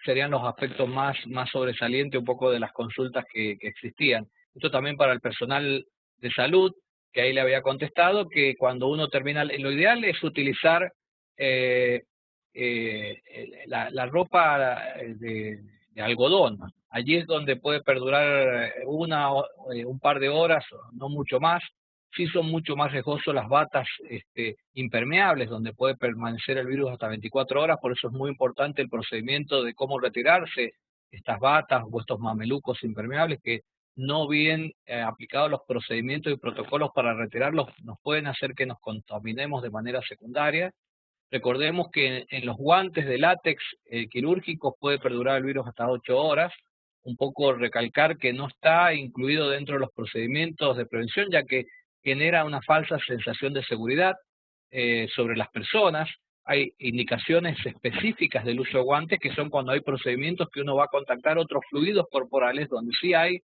serían los aspectos más, más sobresalientes un poco de las consultas que, existían. Esto también para el personal de salud, que ahí le había contestado que cuando uno termina, lo ideal es utilizar eh, la, la, ropa eh, de, algodón. Allí es donde puede perdurar eh, una eh, un par de horas, no mucho más. Sí son mucho más riesgosos las batas este, impermeables, donde puede permanecer el virus hasta 24 horas, por eso es muy importante el procedimiento de cómo retirarse estas batas o estos mamelucos impermeables que no bien aplicados los procedimientos y protocolos para retirarlos nos pueden hacer que nos contaminemos de manera secundaria Recordemos que en, los guantes de látex eh, quirúrgicos puede perdurar el virus hasta 8 horas, un poco recalcar que no está incluido dentro de los procedimientos de prevención, ya que genera una falsa sensación de seguridad eh, sobre las personas. Hay indicaciones específicas del uso de guantes que son cuando hay procedimientos que uno va a contactar otros fluidos corporales donde sí hay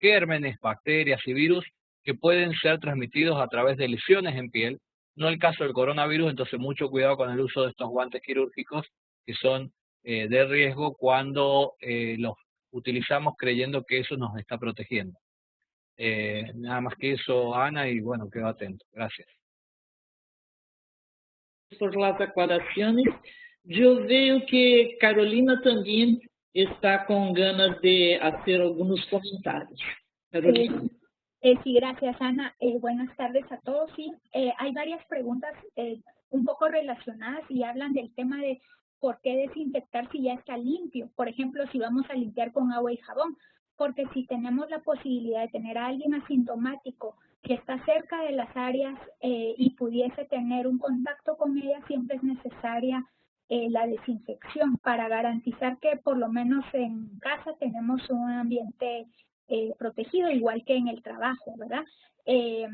gérmenes, bacterias y virus que pueden ser transmitidos a través de lesiones en piel. No el caso del coronavirus, entonces mucho cuidado con el uso de estos guantes quirúrgicos que son eh, de riesgo cuando eh, los utilizamos creyendo que eso nos está protegiendo. Eh, nada más que eso, Ana, y bueno, quedo atento. Gracias. Por las aclaraciones. Yo veo que Carolina también está con ganas de hacer algunos comentarios. Carolina. Eh, sí, gracias Ana. Eh, buenas tardes a todos. Sí, eh, hay varias preguntas un poco relacionadas y hablan del tema de por qué desinfectar si ya está limpio. Por ejemplo, si vamos a limpiar con agua y jabón, porque si tenemos la posibilidad de tener a alguien asintomático que está cerca de las áreas y pudiese tener un contacto con ella, siempre es necesaria la desinfección para garantizar que por lo menos en casa tenemos un ambiente eh, protegido, igual que en el trabajo, ¿verdad? Eh,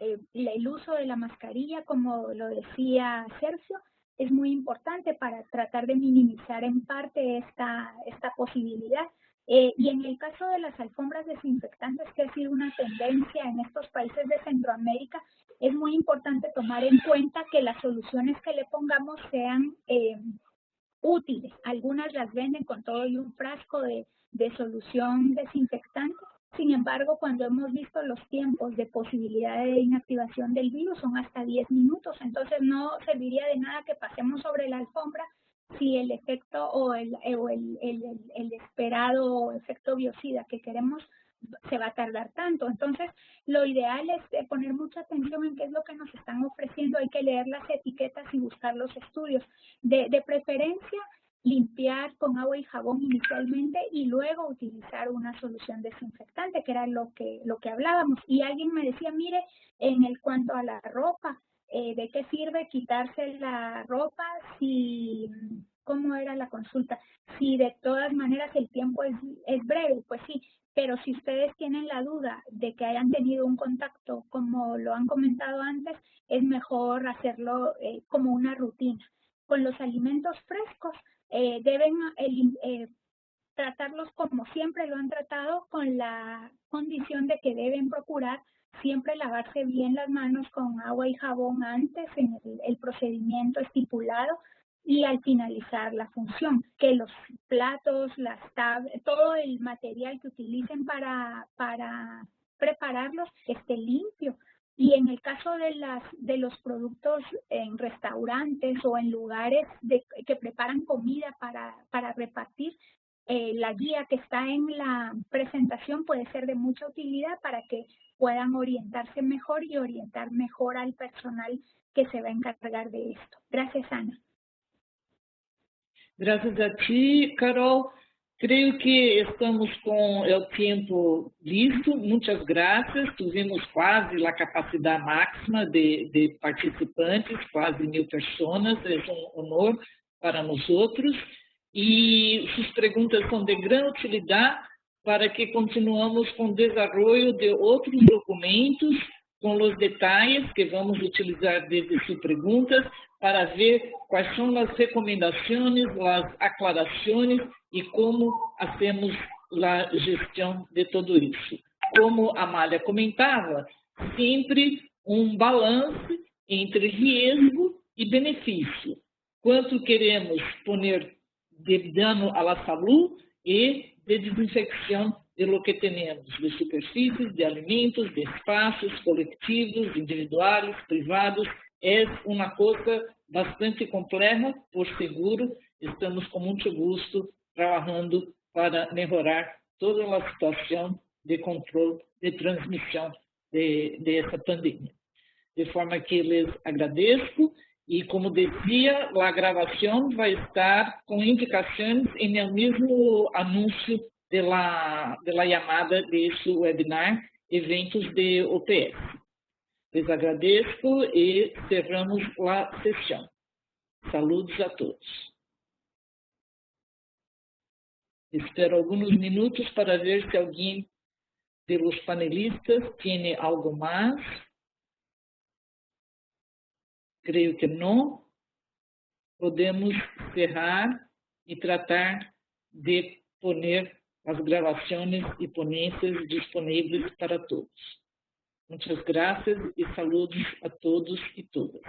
eh, el uso de la mascarilla, como lo decía Sergio, es muy importante para tratar de minimizar en parte esta, esta posibilidad. y en el caso de las alfombras desinfectantes, que ha sido una tendencia en estos países de Centroamérica, es muy importante tomar en cuenta que las soluciones que le pongamos sean útiles. Algunas las venden con todo y un frasco de, de solución desinfectante. Sin embargo, cuando hemos visto los tiempos de posibilidad de inactivación del virus son hasta 10 minutos, entonces no serviría de nada que pasemos sobre la alfombra si el efecto o el, o el, el, el esperado efecto biocida que queremos se va a tardar tanto. Entonces, lo ideal es poner mucha atención en qué es lo que nos están ofreciendo. Hay que leer las etiquetas y buscar los estudios. De, de preferencia, limpiar con agua y jabón inicialmente y luego utilizar una solución desinfectante, que era lo que, lo que hablábamos. Y alguien me decía, mire, en el cuanto a la ropa, eh, ¿de qué sirve quitarse la ropa si, cómo era la consulta? Si de todas maneras el tiempo es, es breve, pues sí, pero si ustedes tienen la duda de que hayan tenido un contacto, como lo han comentado antes, es mejor hacerlo eh, como una rutina. Con los alimentos frescos, eh, deben eh, tratarlos como siempre lo han tratado con la condición de que deben procurar siempre lavarse bien las manos con agua y jabón antes en el, procedimiento estipulado y al finalizar la función, que los platos, las tablas, todo el material que utilicen para, para prepararlos esté limpio, y en el caso de, los productos en restaurantes o en lugares que preparan comida para, para repartir, eh, la guía que está en la presentación puede ser de mucha utilidad para que puedan orientarse mejor y orientar mejor al personal que se va a encargar de esto. Gracias, Ana. Gracias a ti, Carol. Creio que estamos com o tempo listo. Muitas graças. Tivemos quase a capacidade máxima de, de participantes, quase mil pessoas. É um honor para nós outros. E suas perguntas são de grande utilidade para que continuamos com o desenvolvimento de outros documentos com os detalhes que vamos utilizar desde suas perguntas para ver quais são as recomendações, as aclarações e como hacemos a gestão de tudo isso. Como a Amália comentava, sempre um balance entre risco e benefício. Quanto queremos poner de dano à saúde e de desinfecção de lo que temos, de superfícies, de alimentos, de espaços coletivos, individuais, privados. É uma coisa bastante complexa, por seguro. Estamos com muito gosto trabalhando para melhorar toda a situação de controle de transmissão de, dessa pandemia. De forma que lhes agradeço e, como dizia, a gravação vai estar com indicações no mesmo anúncio la llamada desse webinar Eventos de OPS. Les agradeço e cerramos a sessão. Saludos a todos. Espero alguns minutos para ver se alguém dos panelistas tem algo mais. Creio que não. Podemos cerrar e tratar de poner as gravações e ponências disponíveis para todos. Muitas graças e saludos a todos e todas.